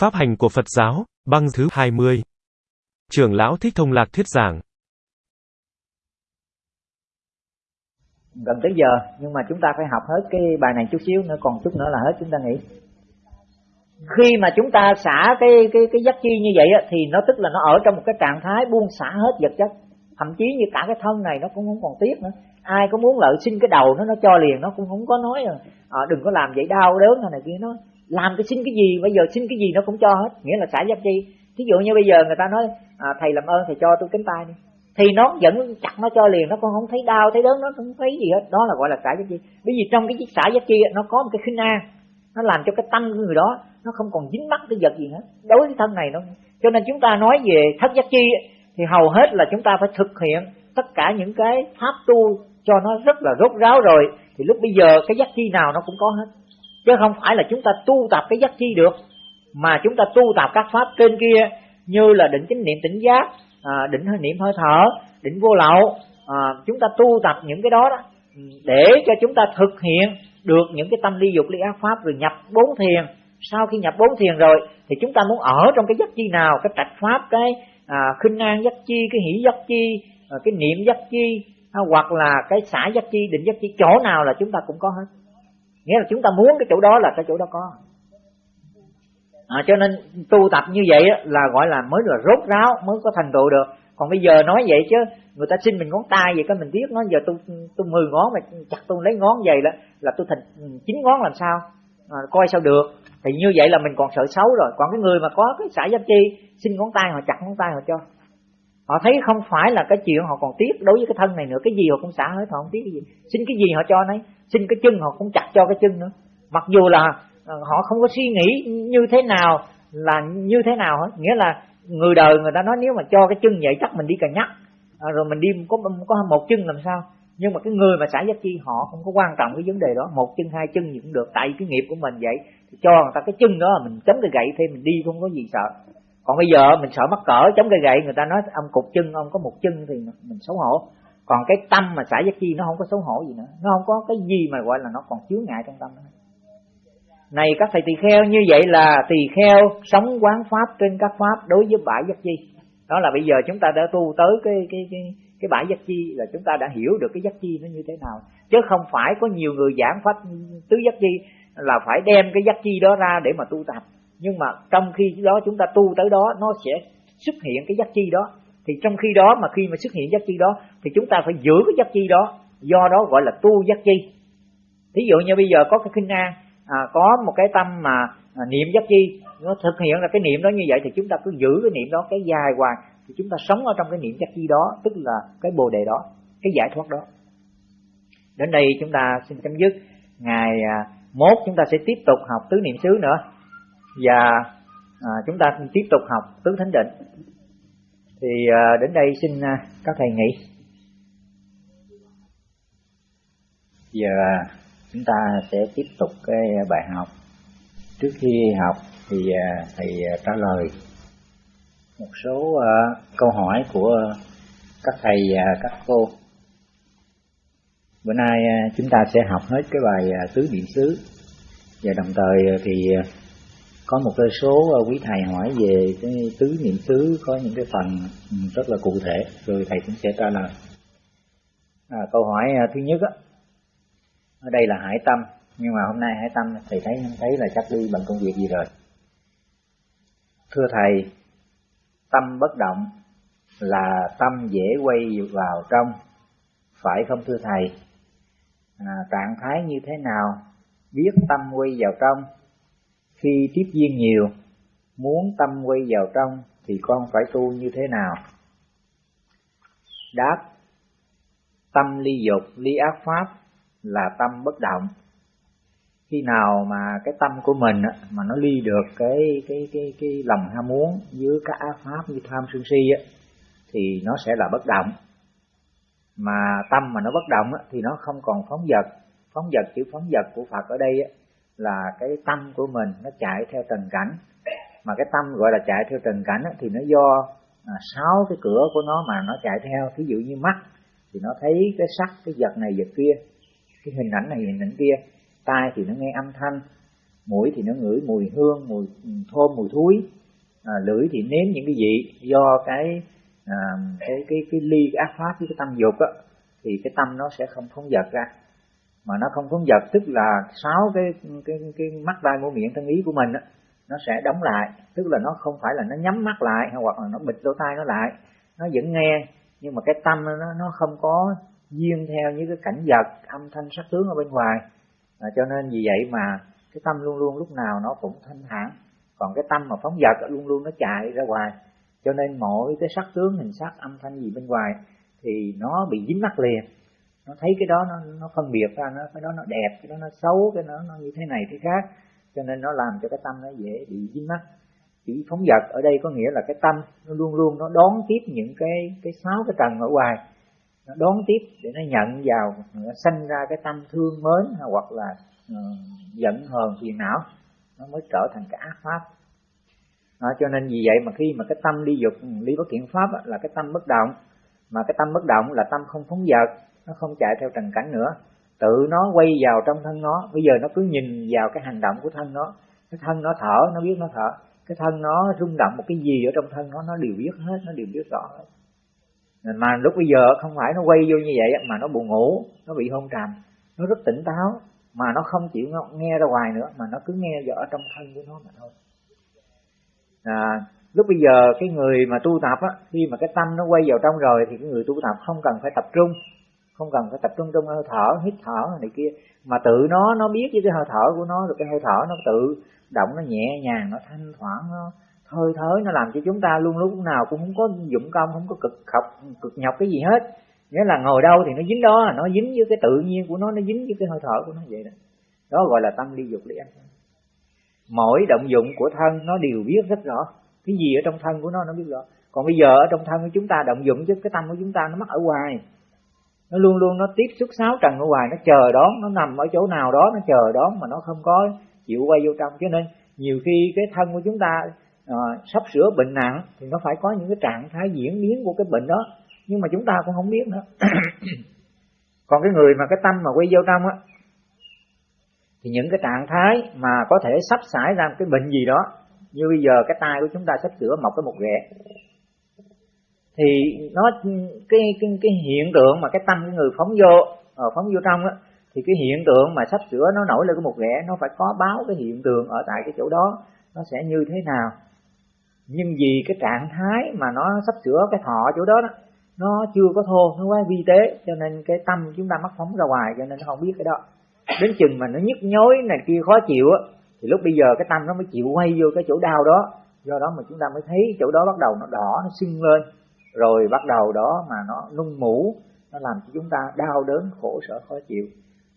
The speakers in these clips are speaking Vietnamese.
Pháp hành của Phật giáo, băng thứ 20. Trưởng lão Thích Thông Lạc thuyết giảng. Gần tới giờ, nhưng mà chúng ta phải học hết cái bài này chút xíu nữa, còn chút nữa là hết chúng ta nghỉ. Khi mà chúng ta xả cái cái cái giác chi như vậy á, thì nó tức là nó ở trong một cái trạng thái buông xả hết vật chất. Thậm chí như cả cái thân này nó cũng không còn tiếc nữa. Ai có muốn lợi xin cái đầu nó nó cho liền, nó cũng không có nói à, à đừng có làm vậy đau đớn này, này kia nó làm cái xin cái gì bây giờ xin cái gì nó cũng cho hết. Nghĩa là xả giác chi. Thí dụ như bây giờ người ta nói à, thầy làm ơn thầy cho tôi cánh tay đi. Thì nó vẫn chặt nó cho liền nó còn không thấy đau thấy đớn nó không thấy gì hết. Đó là gọi là xả giác chi. Bởi vì trong cái chiếc xả giác chi nó có một cái khinh an nó làm cho cái tâm của người đó nó không còn dính mắc cái vật gì hết. Đối với thân này nó cho nên chúng ta nói về thất giác chi thì hầu hết là chúng ta phải thực hiện tất cả những cái pháp tu cho nó rất là rốt ráo rồi. Thì lúc bây giờ cái giác chi nào nó cũng có hết chứ không phải là chúng ta tu tập cái giác chi được mà chúng ta tu tập các pháp trên kia như là định chánh niệm tỉnh giác à, định hơi niệm hơi thở định vô lậu. À, chúng ta tu tập những cái đó đó ừ, để cho chúng ta thực hiện được những cái tâm ly dục ly ác pháp rồi nhập bốn thiền. Sau khi nhập bốn thiền rồi thì chúng ta muốn ở trong cái giác chi nào? Cái trạch pháp cái à, khinh an giác chi cái hỷ giác chi à, cái niệm giác chi à, hoặc là cái xả giác chi định giác chi chỗ nào là chúng ta cũng có hết nghĩa là chúng ta muốn cái chỗ đó là cái chỗ đó có. À, cho nên tu tập như vậy là gọi là mới là rốt ráo mới có thành tựu được. Còn bây giờ nói vậy chứ người ta xin mình ngón tay vậy cái mình biết Nó giờ tôi tôi mười ngón mà chặt tôi lấy ngón vậy là là tôi thành ừ, chín ngón làm sao? À, coi sao được. Thì như vậy là mình còn sợ xấu rồi. Còn cái người mà có cái xã giáp chi xin ngón tay họ chặt ngón tay họ cho họ thấy không phải là cái chuyện họ còn tiếc đối với cái thân này nữa. Cái gì họ cũng xả hết, họ không tiếc cái gì. Xin cái gì họ cho nấy. Xin cái chân họ cũng chặt cho cái chân nữa. Mặc dù là ờ, họ không có suy nghĩ như thế nào là như thế nào hết. Nghĩa là người đời người ta nói nếu mà cho cái chân vậy chắc mình đi cà nhắc. Ờ, rồi mình đi có có một chân làm sao. Nhưng mà cái người mà xả giác chi họ không có quan trọng cái vấn đề đó. Một chân, hai chân gì cũng được. Tại cái nghiệp của mình vậy thì cho người ta cái chân đó mình chấm cái gậy thêm, mình đi không có gì sợ còn bây giờ mình sợ mắc cỡ chống cây gậy người ta nói ông cục chân, ông có một chân thì mình xấu hổ. Còn cái tâm mà xả giác chi nó không có xấu hổ gì nữa. Nó không có cái gì mà gọi là nó còn chứa ngại trong tâm nữa. Này các thầy tỳ kheo, như vậy là tỳ kheo sống quán pháp trên các pháp đối với bãi giác chi. Đó là bây giờ chúng ta đã tu tới cái cái cái cái bãi giác chi là chúng ta đã hiểu được cái giác chi nó như thế nào. Chứ không phải có nhiều người giảng pháp tứ giác chi là phải đem cái giác chi đó ra để mà tu tập nhưng mà trong khi đó chúng ta tu tới đó nó sẽ xuất hiện cái giác chi đó. Thì trong khi đó mà khi mà xuất hiện giác chi đó thì chúng ta phải giữ cái giác chi đó. Do đó gọi là tu giác chi. Thí dụ như bây giờ có cái kinh an à, có một cái tâm mà à, niệm giác chi nó thực hiện là cái niệm đó như vậy thì chúng ta cứ giữ cái niệm đó cái dài hoài thì chúng ta sống ở trong cái niệm giác chi đó tức là cái bồ đề đó cái giải thoát đó. Đến đây chúng ta xin chấm dứt. Ngày à, mốt chúng ta sẽ tiếp tục học tứ niệm xứ nữa và à, chúng ta tiếp tục học tứ thánh định. Thì à, đến đây xin à, các thầy nghỉ. Giờ à, chúng ta sẽ tiếp tục cái bài học. Trước khi học thì à, thầy à, trả lời một số à, câu hỏi của các thầy và các cô. Bữa nay à, chúng ta sẽ học hết cái bài tứ niệm xứ. Và đồng thời thì có một cái số ờ, quý thầy hỏi về cái tứ niệm xứ có những cái phần ừ, rất là cụ thể rồi thầy cũng sẽ trả lời. À, câu hỏi à, thứ nhất á ở đây là hải tâm nhưng mà hôm nay hải tâm thầy thấy không thấy là chắc đi bằng công việc gì rồi? Thưa thầy tâm bất động là tâm dễ quay vào trong phải không thưa thầy? À, trạng thái như thế nào? Biết tâm quay vào trong khi tiếp duyên nhiều, muốn tâm quay vào trong thì con phải tu như thế nào? Đáp Tâm ly dục, ly ác pháp là tâm bất động. Khi nào mà cái tâm của mình mà nó ly được cái cái cái cái lòng ham muốn với các ác pháp như tham sân si á thì nó sẽ là bất động. Mà tâm mà nó bất động thì nó không còn phóng vật. Phóng vật chữ phóng vật của Phật ở đây là cái tâm của mình nó chạy theo trần cảnh. Mà cái tâm gọi là chạy theo trần cảnh thì nó do à, sáu cái cửa của nó mà nó chạy theo. Ví dụ như mắt thì nó thấy cái sắc cái vật này vật kia. Cái hình ảnh này hình ảnh kia. Tai thì nó nghe âm thanh. Mũi thì nó ngửi mùi hương mùi thơm mùi thúi. À, lưỡi thì nếm những cái gì do cái à, cái cái cái ly cái ác pháp với cái tâm dục á thì cái tâm nó sẽ không phóng dật ra mà nó không phóng dật tức là sáu cái cái cái mắt tai mũi miệng thân ý của mình á nó sẽ đóng lại. Tức là nó không phải là nó nhắm mắt lại hoặc là nó bịt lỗ tai nó lại. Nó vẫn nghe nhưng mà cái tâm nó nó không có duyên theo những cái cảnh vật âm thanh sắc tướng ở bên ngoài. À, cho nên vì vậy mà cái tâm luôn luôn lúc nào nó cũng thanh thản. Còn cái tâm mà phóng vật luôn luôn nó chạy ra ngoài. Cho nên mỗi cái sắc tướng hình sắc âm thanh gì bên ngoài thì nó bị dính mắt liền nó thấy cái đó nó nó phân biệt ra nó cái đó nó đẹp cái đó nó xấu cái đó nó như thế này thế khác. Cho nên nó làm cho cái tâm nó dễ bị dính mắt chữ phóng dật ở đây có nghĩa là cái tâm nó luôn luôn nó đón tiếp những cái cái sáu cái tầng ở ngoài. Nó đón tiếp để nó nhận vào nó sanh ra cái tâm thương mến hoặc là uh, giận hờn phiền não nó mới trở thành cái ác pháp. Đó, cho nên vì vậy mà khi mà cái tâm ly dục ừ, ly bất thiện pháp là cái tâm bất động. Mà cái tâm bất động là tâm không phóng dật nó không chạy theo trần cảnh nữa. Tự nó quay vào trong thân nó. Bây giờ nó cứ nhìn vào cái hành động của thân nó. Cái thân nó thở nó biết nó thở. Cái thân nó rung động một cái gì ở trong thân nó nó đều biết hết nó đều biết rõ hết. Mà lúc bây giờ không phải nó quay vô như vậy mà nó buồn ngủ nó bị hôn trầm. Nó rất tỉnh táo mà nó không chịu nghe ra ngoài nữa mà nó cứ nghe vào ở trong thân của nó mà thôi. À, lúc bây giờ cái người mà tu tập á khi mà cái tâm nó quay vào trong rồi thì cái người tu tập không cần phải tập trung không cần phải tập trung trong hơi thở, hít thở này kia. Mà tự nó nó biết với cái hơi thở của nó, rồi cái hơi thở nó tự động nó nhẹ nhàng, nó thanh thoảng, nó hơi thới nó làm cho chúng ta luôn lúc nào cũng không có dụng công, không có cực học cực nhọc cái gì hết. Nghĩa là ngồi đâu thì nó dính đó, nó dính với cái tự nhiên của nó nó dính với cái hơi thở của nó vậy đó. Đó gọi là tâm ly dục ly ăn. Mỗi động dụng của thân nó đều biết rất rõ. Cái gì ở trong thân của nó nó biết rõ. Còn bây giờ ở trong thân của chúng ta, động dụng chứ, cái tâm của chúng ta nó mắc ở ngoài nó luôn luôn nó tiếp xúc sáu trần ở ngoài nó chờ đón nó nằm ở chỗ nào đó nó chờ đón mà nó không có chịu quay vô trong. Cho nên nhiều khi cái thân của chúng ta à, sắp sửa bệnh nặng thì nó phải có những cái trạng thái diễn biến của cái bệnh đó. Nhưng mà chúng ta cũng không biết nữa. Còn cái người mà cái tâm mà quay vô trong á thì những cái trạng thái mà có thể sắp xảy ra cái bệnh gì đó như bây giờ cái tay của chúng ta sắp sửa mọc cái một ghẹ thì nó cái cái cái hiện tượng mà cái tâm cái người phóng vô ở phóng vô trong á thì cái hiện tượng mà sắp sửa nó nổi lên cái một ghẻ nó phải có báo cái hiện tượng ở tại cái chỗ đó nó sẽ như thế nào. Nhưng vì cái trạng thái mà nó sắp sửa cái thọ chỗ đó, đó nó chưa có thô nó quá vi tế cho nên cái tâm chúng ta mắc phóng ra ngoài cho nên nó không biết cái đó. Đến chừng mà nó nhức nhối này kia khó chịu á thì lúc bây giờ cái tâm nó mới chịu quay vô cái chỗ đau đó. Do đó mà chúng ta mới thấy chỗ đó bắt đầu nó đỏ nó sưng lên rồi bắt đầu đó mà nó nung mũ nó làm cho chúng ta đau đớn khổ sở khó chịu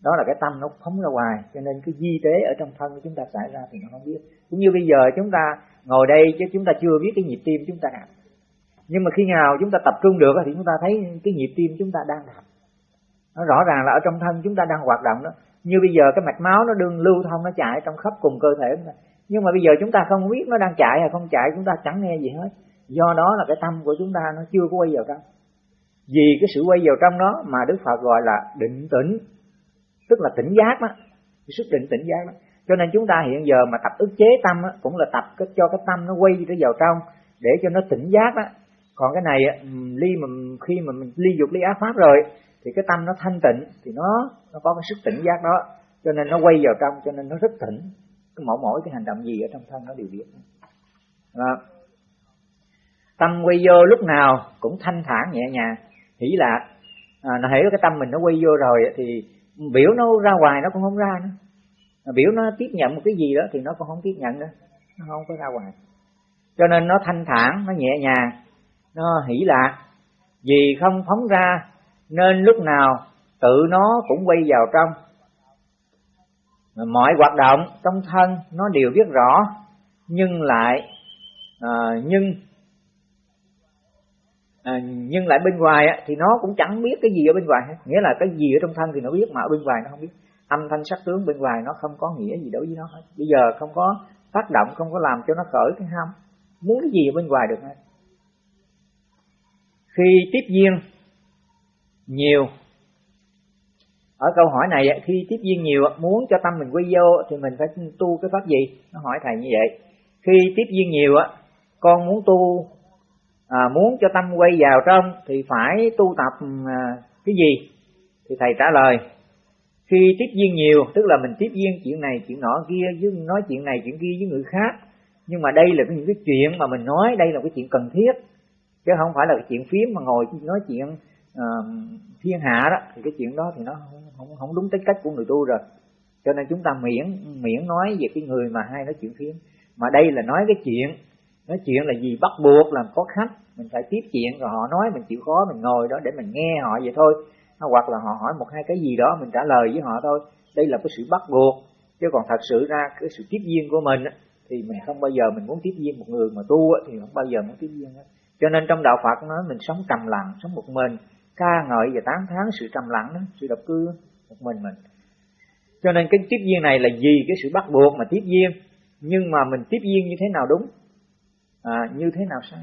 đó là cái tâm nó phóng ra ngoài cho nên cái di tế ở trong thân của chúng ta xảy ra thì nó không biết cũng như bây giờ chúng ta ngồi đây chứ chúng ta chưa biết cái nhịp tim chúng ta đập nhưng mà khi nào chúng ta tập trung được thì chúng ta thấy cái nhịp tim chúng ta đang đập nó rõ ràng là ở trong thân chúng ta đang hoạt động đó như bây giờ cái mạch máu nó đương lưu thông nó chạy trong khắp cùng cơ thể nhưng mà bây giờ chúng ta không biết nó đang chạy hay không chạy chúng ta chẳng nghe gì hết do đó là cái tâm của chúng ta nó chưa có quay vào trong. Vì cái sự quay vào trong đó mà đức phật gọi là định tĩnh tức là tỉnh giác đó cái sức định tỉnh giác đó. Cho nên chúng ta hiện giờ mà tập ức chế tâm đó, cũng là tập cho cái tâm nó quay nó vào trong để cho nó tỉnh giác đó. Còn cái này ly mà khi mà mình ly dục ly ác pháp rồi thì cái tâm nó thanh tịnh thì nó nó có cái sức tỉnh giác đó. Cho nên nó quay vào trong cho nên nó rất tỉnh. Cái mỗi mỗi cái hành động gì ở trong thân nó đều biết. Đó tâm quay vô lúc nào cũng thanh thản nhẹ nhàng. Hỷ lạc à, nó hiểu cái tâm mình nó quay vô rồi thì biểu nó ra ngoài nó cũng không ra nữa. Biểu nó tiếp nhận một cái gì đó thì nó cũng không tiếp nhận nữa. Nó không có ra ngoài cho nên nó thanh thản nó nhẹ nhàng. Nó hỷ lạc vì không phóng ra nên lúc nào tự nó cũng quay vào trong. Mọi hoạt động trong thân nó đều biết rõ nhưng lại à, nhưng à, nhưng lại bên ngoài á, thì nó cũng chẳng biết cái gì ở bên ngoài hết. Nghĩa là cái gì ở trong thân thì nó biết mà ở bên ngoài nó không biết. Âm thanh sắc tướng bên ngoài nó không có nghĩa gì đối với nó hết. Bây giờ không có tác động không có làm cho nó khởi cái ham muốn cái gì ở bên ngoài được hết. Khi tiếp viên nhiều ở câu hỏi này khi tiếp viên nhiều muốn cho tâm mình quay vô thì mình phải tu cái pháp gì? Nó hỏi thầy như vậy. Khi tiếp viên nhiều á con muốn tu à, muốn cho tâm quay vào trong thì phải tu tập à, cái gì? Thì thầy trả lời khi tiếp duyên nhiều tức là mình tiếp duyên chuyện này chuyện nọ kia với nói chuyện này chuyện kia với người khác. Nhưng mà đây là những cái chuyện mà mình nói đây là cái chuyện cần thiết. Chứ không phải là cái chuyện phím mà ngồi nói chuyện uh, thiên hạ đó. Thì cái chuyện đó thì nó không, không, không đúng tính cách của người tu rồi. Cho nên chúng ta miễn miễn nói về cái người mà hay nói chuyện phím. Mà đây là nói cái chuyện nói chuyện là gì? Bắt buộc làm có khách. Mình phải tiếp chuyện rồi họ nói mình chịu khó, mình ngồi đó để mình nghe họ vậy thôi. Hoặc là họ hỏi một hai cái gì đó, mình trả lời với họ thôi. Đây là cái sự bắt buộc. Chứ còn thật sự ra cái sự tiếp duyên của mình thì mình không bao giờ mình muốn tiếp duyên một người mà tu thì không bao giờ muốn tiếp duyên hết. Cho nên trong đạo Phật nói mình sống trầm lặng, sống một mình. Ca ngợi và tán thán sự trầm lặng đó, sự độc cư một mình mình. Cho nên cái tiếp duyên này là gì cái sự bắt buộc mà tiếp duyên nhưng mà mình tiếp duyên như thế nào đúng? À, như thế nào sai?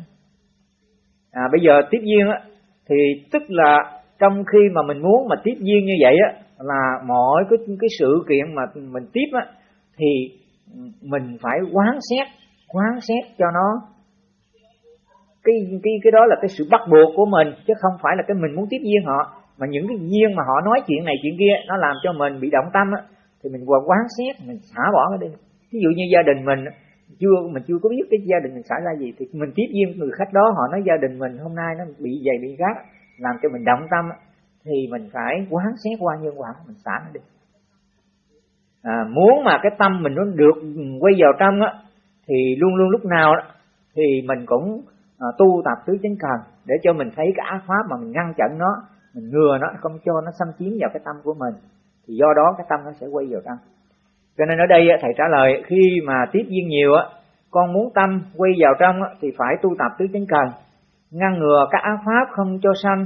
À, bây giờ tiếp duyên á thì tức là trong khi mà mình muốn mà tiếp duyên như vậy á là mọi cái cái sự kiện mà mình tiếp á thì mình phải quán xét quán xét cho nó cái cái cái đó là cái sự bắt buộc của mình chứ không phải là cái mình muốn tiếp duyên họ. Mà những cái duyên mà họ nói chuyện này chuyện kia nó làm cho mình bị động tâm á thì mình qua quán xét mình xả bỏ nó đi ví dụ như gia đình mình chưa mình chưa có biết cái gia đình mình xảy ra gì. Thì mình tiếp viên người khách đó họ nói gia đình mình hôm nay nó bị dày bị gắt làm cho mình động tâm thì mình phải quán xét qua nhân quả mình xả nó đi. À, muốn mà cái tâm mình nó được quay vào trong á thì luôn luôn lúc nào đó, thì mình cũng à, tu tập tứ chánh cần để cho mình thấy cái ác pháp mà mình ngăn chặn nó mình ngừa nó không cho nó xâm chiếm vào cái tâm của mình. Thì do đó cái tâm nó sẽ quay vào trong cho nên ở đây thầy trả lời, khi mà tiếp duyên nhiều á, con muốn tâm quay vào trong thì phải tu tập tứ chánh cần. Ngăn ngừa các ác pháp không cho sanh,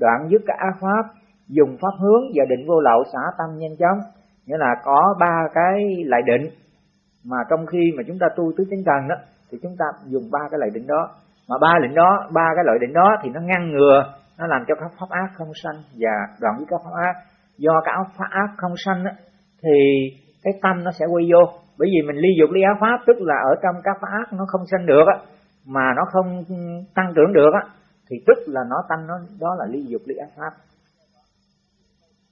đoạn dứt các ác pháp, dùng pháp hướng và định vô lậu xả tâm nhanh chóng. Nghĩa là có ba cái lại định. Mà trong khi mà chúng ta tu tứ chánh cần đó thì chúng ta dùng ba cái lại định đó. Mà ba định đó, ba cái loại định đó thì nó ngăn ngừa, nó làm cho các pháp ác không sanh và đoạn với các pháp ác. Do các pháp ác không sanh thì cái tâm nó sẽ quay vô. Bởi vì mình ly dục ly ác pháp tức là ở trong các pháp ác nó không sanh được á mà nó không tăng trưởng được á thì tức là nó tâm nó đó là ly dục ly ác pháp.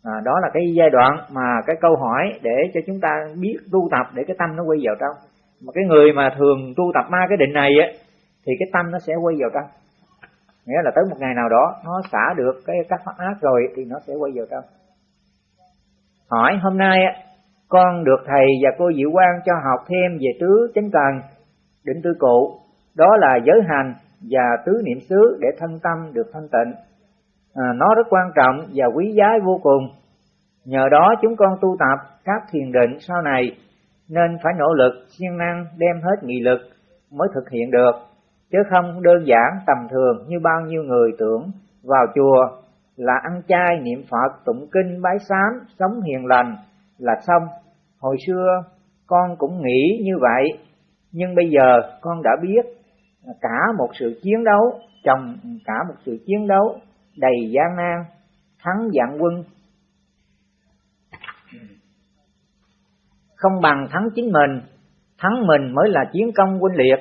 À, đó là cái giai đoạn mà cái câu hỏi để cho chúng ta biết tu tập để cái tâm nó quay vào trong. Mà cái người mà thường tu tập ma cái định này á thì cái tâm nó sẽ quay vào trong. Nghĩa là tới một ngày nào đó nó xả được cái các pháp ác rồi thì nó sẽ quay vào trong. Hỏi hôm nay con được thầy và cô Diệu Quang cho học thêm về tứ chánh cần định tư cụ. Đó là giới hành và tứ niệm xứ để thân tâm được thanh tịnh. À, nó rất quan trọng và quý giá vô cùng. Nhờ đó chúng con tu tập các thiền định sau này nên phải nỗ lực siêng năng đem hết nghị lực mới thực hiện được chứ không đơn giản tầm thường như bao nhiêu người tưởng. Vào chùa là ăn chay niệm Phật tụng kinh bái sám sống hiền lành là xong. Hồi xưa con cũng nghĩ như vậy nhưng bây giờ con đã biết cả một sự chiến đấu chồng cả một sự chiến đấu đầy gian nan thắng dạng quân. Không bằng thắng chính mình thắng mình mới là chiến công quân liệt.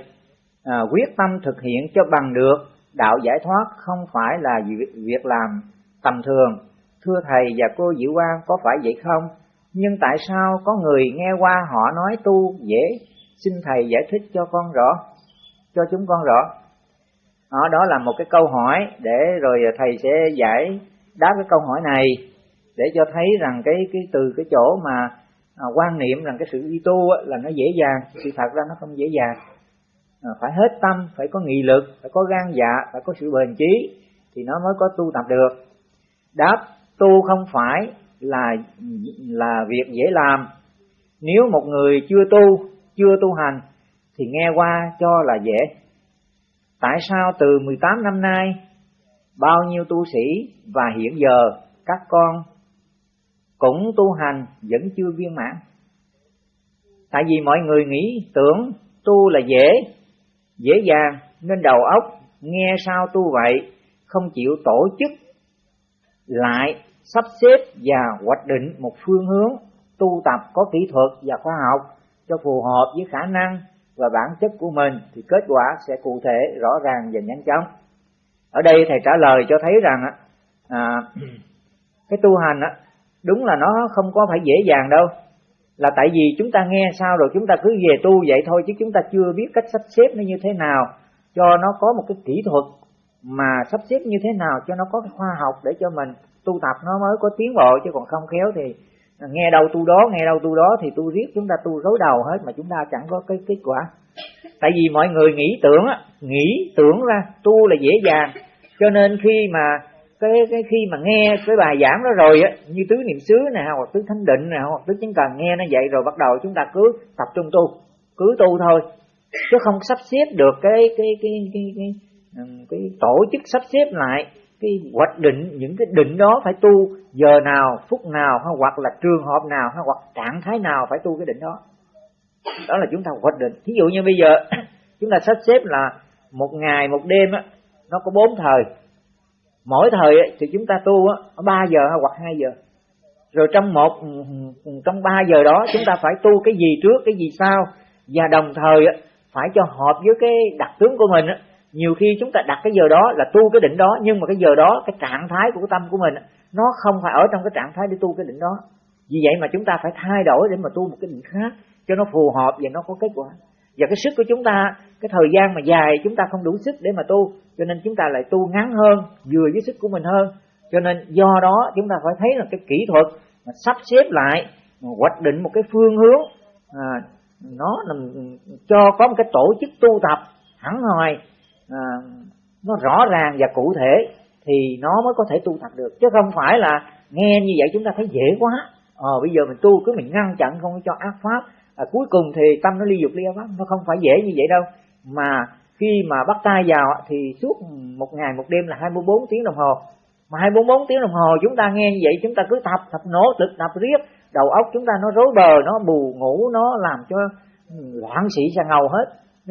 À, quyết tâm thực hiện cho bằng được đạo giải thoát không phải là việc làm tầm thường. Thưa thầy và cô Diệu Quang có phải vậy không? Nhưng tại sao có người nghe qua họ nói tu dễ? Xin thầy giải thích cho con rõ cho chúng con rõ. Đó, đó là một cái câu hỏi để rồi thầy sẽ giải đáp cái câu hỏi này để cho thấy rằng cái cái từ cái chỗ mà à, quan niệm rằng cái sự đi tu là nó dễ dàng. Sự thật ra nó không dễ dàng. À, phải hết tâm phải có nghị lực phải có gan dạ phải có sự bền chí thì nó mới có tu tập được. Đáp tu không phải là là việc dễ làm. Nếu một người chưa tu chưa tu hành, thì nghe qua cho là dễ. Tại sao từ 18 năm nay, bao nhiêu tu sĩ và hiện giờ các con cũng tu hành vẫn chưa viên mãn? Tại vì mọi người nghĩ tưởng tu là dễ dễ dàng, nên đầu óc nghe sao tu vậy, không chịu tổ chức lại sắp xếp và hoạch định một phương hướng tu tập có kỹ thuật và khoa học cho phù hợp với khả năng và bản chất của mình thì kết quả sẽ cụ thể rõ ràng và nhanh chóng. Ở đây thầy trả lời cho thấy rằng à, cái tu hành á đúng là nó không có phải dễ dàng đâu. Là tại vì chúng ta nghe sao rồi chúng ta cứ về tu vậy thôi chứ chúng ta chưa biết cách sắp xếp nó như thế nào cho nó có một cái kỹ thuật mà sắp xếp như thế nào cho nó có cái khoa học để cho mình tu tập nó mới có tiến bộ chứ còn không khéo thì nghe đâu tu đó nghe đâu tu đó thì tu riết chúng ta tu rối đầu hết mà chúng ta chẳng có cái kết quả. Tại vì mọi người nghĩ tưởng á nghĩ tưởng ra tu là dễ dàng. Cho nên khi mà cái cái khi mà nghe cái bài giảng đó rồi á như tứ niệm xứ nè hoặc tứ thánh định nè hoặc tứ chứng cần nghe nó vậy rồi bắt đầu chúng ta cứ tập trung tu cứ tu thôi. Chứ không sắp xếp được cái cái cái cái cái, cái, cái tổ chức sắp xếp lại cái hoạch định, những cái định đó phải tu giờ nào, phút nào, hay hoặc là trường hợp nào, hay hoặc trạng thái nào phải tu cái định đó. Đó là chúng ta hoạch định. Thí dụ như bây giờ, chúng ta sắp xếp là một ngày, một đêm á, nó có bốn thời. Mỗi thời thì chúng ta tu á ba giờ hoặc hai giờ. Rồi trong một, trong ba giờ đó, chúng ta phải tu cái gì trước, cái gì sau. Và đồng thời phải cho hợp với cái đặc tướng của mình nhiều khi chúng ta đặt cái giờ đó là tu cái định đó nhưng mà cái giờ đó cái trạng thái của tâm của mình nó không phải ở trong cái trạng thái để tu cái định đó. Vì vậy mà chúng ta phải thay đổi để mà tu một cái định khác cho nó phù hợp và nó có kết quả. Và cái sức của chúng ta cái thời gian mà dài chúng ta không đủ sức để mà tu cho nên chúng ta lại tu ngắn hơn vừa với sức của mình hơn. Cho nên do đó chúng ta phải thấy là cái kỹ thuật mà sắp xếp lại mà hoạch định một cái phương hướng à, nó làm cho có một cái tổ chức tu tập hẳn hoi à, nó rõ ràng và cụ thể thì nó mới có thể tu tập được. Chứ không phải là nghe như vậy chúng ta thấy dễ quá. Ờ bây giờ mình tu cứ mình ngăn chặn không cho ác pháp. À, cuối cùng thì tâm nó ly dục ly ác pháp. Nó không phải dễ như vậy đâu. Mà khi mà bắt tay vào thì suốt một ngày một đêm là 24 tiếng đồng hồ. Mà 24 tiếng đồng hồ chúng ta nghe như vậy chúng ta cứ tập tập nỗ lực tập riết. Đầu óc chúng ta nó rối bờ nó bù ngủ nó làm cho ừ, loạn sĩ sang ngầu hết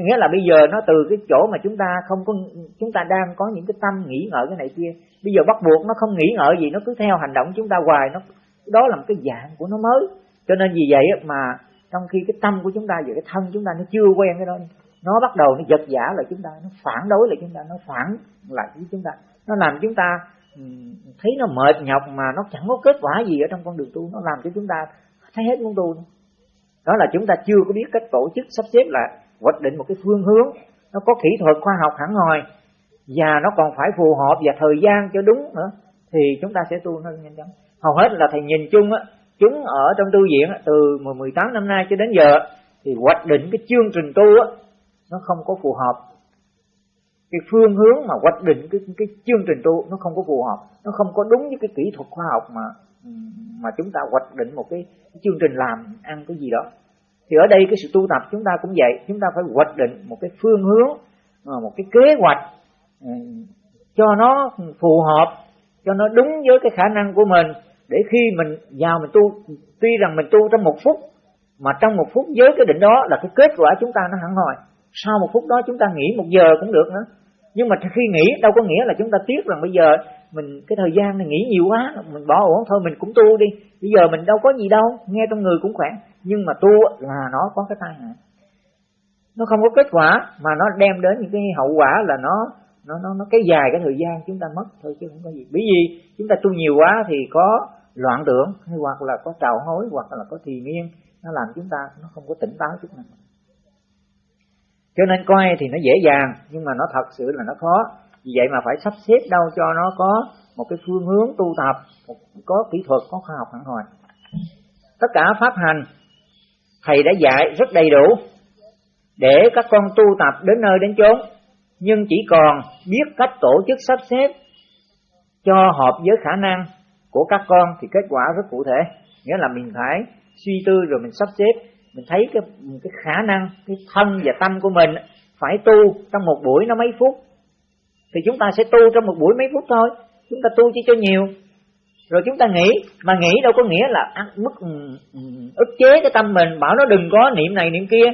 nghĩa là bây giờ nó từ cái chỗ mà chúng ta không có, chúng ta đang có những cái tâm nghĩ ngợi cái này kia. Bây giờ bắt buộc nó không nghĩ ngợi gì, nó cứ theo hành động chúng ta hoài. Nó, đó là một cái dạng của nó mới. Cho nên vì vậy mà trong khi cái tâm của chúng ta và cái thân chúng ta nó chưa quen cái đó, nó bắt đầu nó giật giả lại chúng ta, nó phản đối lại chúng ta, nó phản lại với chúng ta. Nó làm chúng ta ừ, thấy nó mệt nhọc mà nó chẳng có kết quả gì ở trong con đường tu. Nó làm cho chúng ta thấy hết muốn tu. Đó là chúng ta chưa có biết cách tổ chức, sắp xếp lại hoạch định một cái phương hướng. Nó có kỹ thuật khoa học hẳn hoi. Và nó còn phải phù hợp và thời gian cho đúng nữa. Thì chúng ta sẽ tu nó nhanh chóng. Hầu hết là thầy nhìn chung á chúng ở trong tu viện từ 18 năm nay cho đến giờ thì hoạch định cái chương trình tu á nó không có phù hợp. Cái phương hướng mà hoạch định cái cái chương trình tu nó không có phù hợp. Nó không có đúng với cái kỹ thuật khoa học mà mà chúng ta hoạch định một cái, cái chương trình làm ăn cái gì đó thì ở đây cái sự tu tập chúng ta cũng vậy. Chúng ta phải hoạch định một cái phương hướng ờ, một cái kế hoạch ừ, cho nó phù hợp, cho nó đúng với cái khả năng của mình, để khi mình vào mình tu, tuy rằng mình tu trong một phút, mà trong một phút với cái định đó là cái kết quả chúng ta nó hẳn hoi. Sau một phút đó chúng ta nghỉ một giờ cũng được nữa. Nhưng mà khi nghỉ, đâu có nghĩa là chúng ta tiếc rằng bây giờ mình, cái thời gian này nghỉ nhiều quá, mình bỏ uổng thôi mình cũng tu đi. Bây giờ mình đâu có gì đâu, nghe trong người cũng khỏe. Nhưng mà tu là nó có cái tai hại nó không có kết quả, mà nó đem đến những cái hậu quả là nó nó nó nó cái dài cái thời gian chúng ta mất. Thôi chứ không có gì. Bởi vì chúng ta tu nhiều quá thì có loạn tưởng, hay hoặc là có trào hối, hoặc là có thì miên. Nó làm chúng ta, nó không có tỉnh táo chút nào. Cho nên coi thì nó dễ dàng, nhưng mà nó thật sự là nó khó vì vậy mà phải sắp xếp đâu cho nó có một cái phương hướng tu tập có kỹ thuật, có khoa học hẳn hoi. Tất cả pháp hành, thầy đã dạy rất đầy đủ để các con tu tập đến nơi đến chốn. Nhưng chỉ còn biết cách tổ chức sắp xếp cho hợp với khả năng của các con thì kết quả rất cụ thể. Nghĩa là mình phải suy tư rồi mình sắp xếp. Mình thấy cái cái khả năng, cái thân và tâm của mình phải tu trong một buổi nó mấy phút thì chúng ta sẽ tu trong một buổi mấy phút thôi. Chúng ta tu chỉ cho nhiều. Rồi chúng ta nghĩ mà nghĩ đâu có nghĩa là ăn mức ừ, ừ, ức chế cái tâm mình bảo nó đừng có niệm này niệm kia.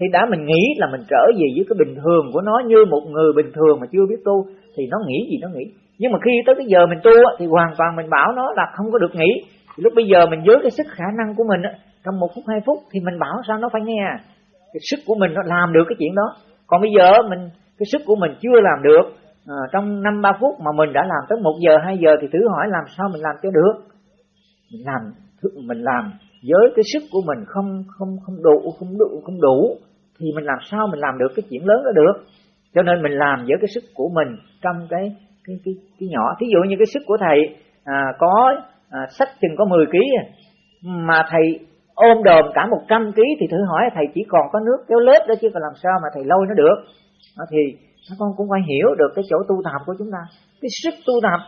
Thì đã mình nghĩ là mình trở về với cái bình thường của nó như một người bình thường mà chưa biết tu thì nó nghĩ gì nó nghĩ. Nhưng mà khi tới cái giờ mình tu thì hoàn toàn mình bảo nó là không có được nghĩ, thì lúc bây giờ mình với cái sức khả năng của mình trong một phút hai phút thì mình bảo sao nó phải nghe. Cái sức của mình nó làm được cái chuyện đó. Còn bây giờ mình cái sức của mình chưa làm được à, trong năm ba phút mà mình đã làm tới một giờ hai giờ thì thử hỏi làm sao mình làm cho được? Mình làm mình làm với cái sức của mình không không không đủ không đủ không đủ thì mình làm sao mình làm được cái chuyện lớn đó được? Cho nên mình làm với cái sức của mình trong cái cái cái, cái nhỏ. Thí dụ như cái sức của thầy à, có à, sách chừng có 10 kg à, mà thầy ôm đồm cả 100 kg thì thử hỏi thầy chỉ còn có nước kéo lết đó chứ còn làm sao mà thầy lôi nó được. Đó thì các con cũng phải hiểu được cái chỗ tu tập của chúng ta. Cái sức tu tập,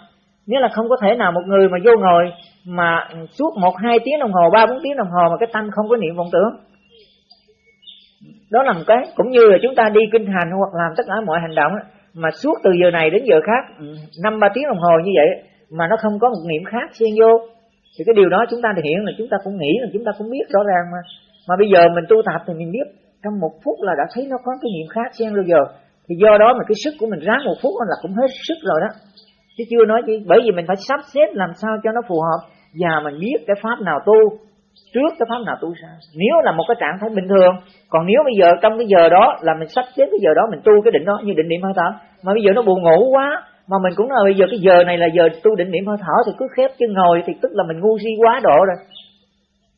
nghĩa là không có thể nào một người mà vô ngồi mà suốt một, hai tiếng đồng hồ, ba, bốn tiếng đồng hồ mà cái tâm không có niệm vọng tưởng. Đó là một cái. Cũng như là chúng ta đi kinh hành hoặc làm tất cả mọi hành động mà suốt từ giờ này đến giờ khác ừ, năm, ba tiếng đồng hồ như vậy mà nó không có một niệm khác xen vô, thì cái điều đó chúng ta hiện là chúng ta cũng nghĩ, là chúng ta cũng biết rõ ràng mà. Mà bây giờ mình tu tập thì mình biết, trong một phút là đã thấy nó có cái niệm khác xen rồi giờ thì do đó mà cái sức của mình ráng một phút là cũng hết sức rồi đó. Chứ chưa nói gì, bởi vì mình phải sắp xếp làm sao cho nó phù hợp. Và mình biết cái pháp nào tu, trước cái pháp nào tu sao nếu là một cái trạng thái bình thường, còn nếu bây giờ trong cái giờ đó là mình sắp xếp cái giờ đó, mình tu cái định đó như định niệm hơi thở. Mà bây giờ nó buồn ngủ quá, mà mình cũng nói bây giờ cái giờ này là giờ tu định niệm hơi thở thì cứ khép chân ngồi thì tức là mình ngu si quá độ rồi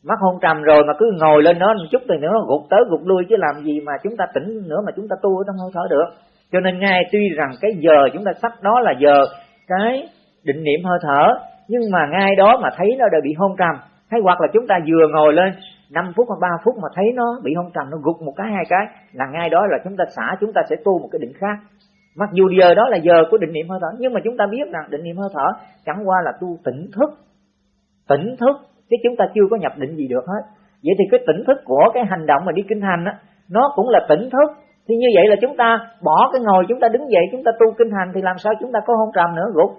mắt hôn trầm rồi mà cứ ngồi lên nó một chút thì nữa nó gục tới gục lui chứ làm gì mà chúng ta tỉnh nữa mà chúng ta tu ở trong hơi thở được. Cho nên ngay tuy rằng cái giờ chúng ta sắp đó là giờ cái định niệm hơi thở, nhưng mà ngay đó mà thấy nó đã bị hôn trầm. Hay hoặc là chúng ta vừa ngồi lên 5 phút hoặc 3 phút mà thấy nó bị hôn trầm, nó gục một cái, hai cái, là ngay đó là chúng ta xả, chúng ta sẽ tu một cái định khác. Mặc dù giờ đó là giờ của định niệm hơi thở, nhưng mà chúng ta biết rằng định niệm hơi thở chẳng qua là tu tỉnh thức. Tỉnh thức chứ chúng ta chưa có nhập định gì được hết. Vậy thì cái tỉnh thức của cái hành động mà đi kinh hành á nó cũng là tỉnh thức. Thì như vậy là chúng ta bỏ cái ngồi chúng ta đứng dậy chúng ta tu kinh hành thì làm sao chúng ta có hôn trầm nữa gục.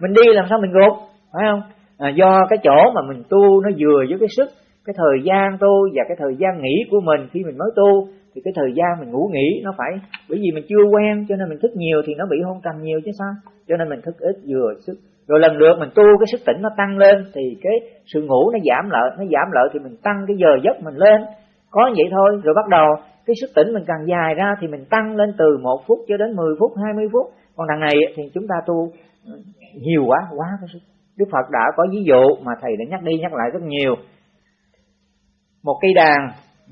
Mình đi làm sao mình gục phải không? À, do cái chỗ mà mình tu nó vừa với cái sức cái thời gian tu và cái thời gian nghỉ của mình khi mình mới tu thì cái thời gian mình ngủ nghỉ nó phải bởi vì mình chưa quen cho nên mình thức nhiều thì nó bị hôn trầm nhiều chứ sao? Cho nên mình thức ít vừa sức rồi lần lượt mình tu, cái sức tỉnh nó tăng lên, thì cái sự ngủ nó giảm lợi, nó giảm lợi thì mình tăng cái giờ giấc mình lên. Có vậy thôi. Rồi bắt đầu, cái sức tỉnh mình càng dài ra thì mình tăng lên từ một phút cho đến 10 phút 20 phút. Còn đằng này thì chúng ta tu ừ, nhiều quá quá cái sức. Đức Phật đã có ví dụ mà thầy đã nhắc đi nhắc lại rất nhiều. Một cây đàn,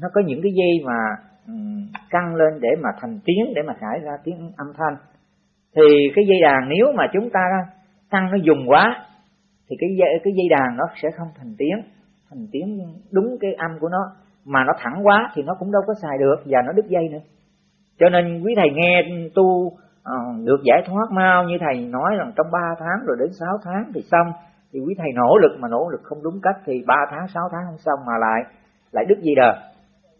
nó có những cái dây mà ừ, căng lên để mà thành tiếng, để mà thải ra tiếng âm thanh. Thì cái dây đàn, nếu mà chúng ta căng nó dùng quá thì cái dây cái dây đàn nó sẽ không thành tiếng. Thành tiếng đúng cái âm của nó. Mà nó thẳng quá thì nó cũng đâu có xài được và nó đứt dây nữa. Cho nên quý thầy nghe tu uh, được giải thoát mau như thầy nói rằng trong 3 tháng rồi đến 6 tháng thì xong thì quý thầy nỗ lực mà nỗ lực không đúng cách thì 3 tháng 6 tháng không xong mà lại lại đứt dây đờ.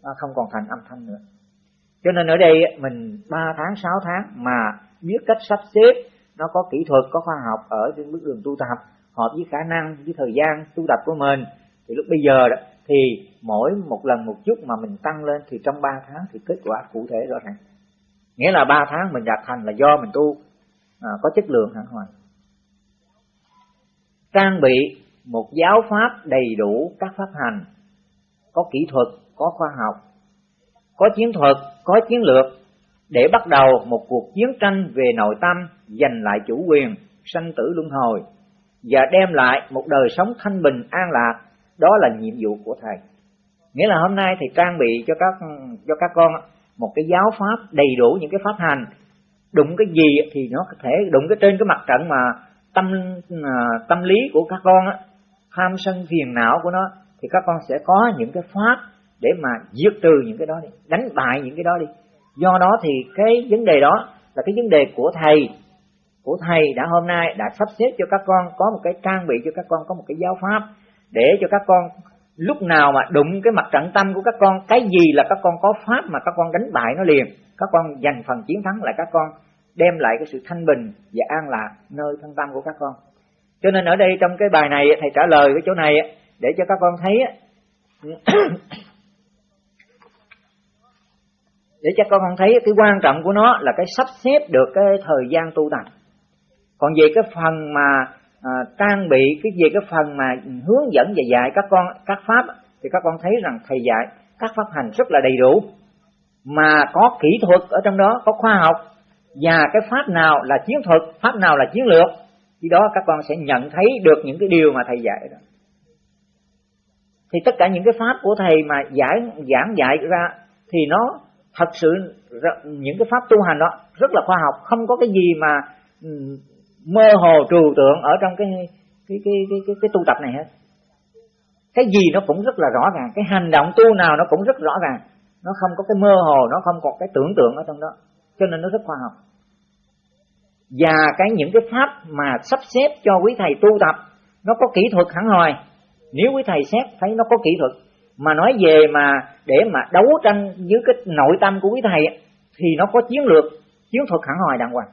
Nó không còn thành âm thanh nữa. Cho nên ở đây mình 3 tháng 6 tháng mà biết cách sắp xếp nó có kỹ thuật có khoa học ở trên bước đường tu tập. Hợp với khả năng với thời gian tu tập của mình. Thì lúc bây giờ đó thì mỗi một lần một chút mà mình tăng lên thì trong 3 tháng thì kết quả cụ thể rõ ràng. Nghĩa là 3 tháng mình đạt thành là do mình tu. À, có chất lượng hẳn hoài. Trang bị một giáo pháp đầy đủ các pháp hành. Có kỹ thuật có khoa học. Có chiến thuật có chiến lược. Để bắt đầu một cuộc chiến tranh về nội tâm giành lại chủ quyền, sanh tử luân hồi, và đem lại một đời sống thanh bình, an lạc. Đó là nhiệm vụ của thầy. Nghĩa là hôm nay thầy trang bị cho các cho các con một cái giáo pháp đầy đủ những cái pháp hành. Đụng cái gì thì nó có thể đụng cái trên cái mặt trận mà tâm à, tâm lý của các con á, tham sân phiền não của nó, thì các con sẽ có những cái pháp để mà diệt trừ những cái đó đi, đánh bại những cái đó đi. Do đó thì cái vấn đề đó là cái vấn đề của thầy của thầy đã hôm nay đã sắp xếp cho các con có một cái trang bị, cho các con có một cái giáo pháp để cho các con lúc nào mà đụng cái mặt trận tâm của các con, cái gì là các con có pháp mà các con đánh bại nó liền, các con giành phần chiến thắng lại các con, đem lại cái sự thanh bình và an lạc nơi thân tâm của các con. Cho nên ở đây trong cái bài này, thầy trả lời cái chỗ này để cho các con thấy để cho các con thấy cái quan trọng của nó là cái sắp xếp được cái thời gian tu tập còn về cái phần mà à, trang bị cái về cái phần mà hướng dẫn và dạy các con các pháp thì các con thấy rằng thầy dạy các pháp hành rất là đầy đủ mà có kỹ thuật ở trong đó có khoa học và cái pháp nào là chiến thuật pháp nào là chiến lược khi đó các con sẽ nhận thấy được những cái điều mà thầy dạy đó. Thì tất cả những cái pháp của thầy mà giải giảng dạy ra thì nó thật sự những cái pháp tu hành đó rất là khoa học không có cái gì mà mơ hồ trừu tượng ở trong cái cái cái cái cái, cái tu tập này hết. Cái gì nó cũng rất là rõ ràng cái hành động tu nào nó cũng rất rõ ràng. Nó không có cái mơ hồ nó không có cái tưởng tượng ở trong đó. Cho nên nó rất khoa học. Và cái những cái pháp mà sắp xếp cho quý thầy tu tập nó có kỹ thuật hẳn hoài nếu quý thầy xét thấy nó có kỹ thuật mà nói về mà để mà đấu tranh với cái nội tâm của quý thầy thì nó có chiến lược chiến thuật hẳn hoài đàng hoàng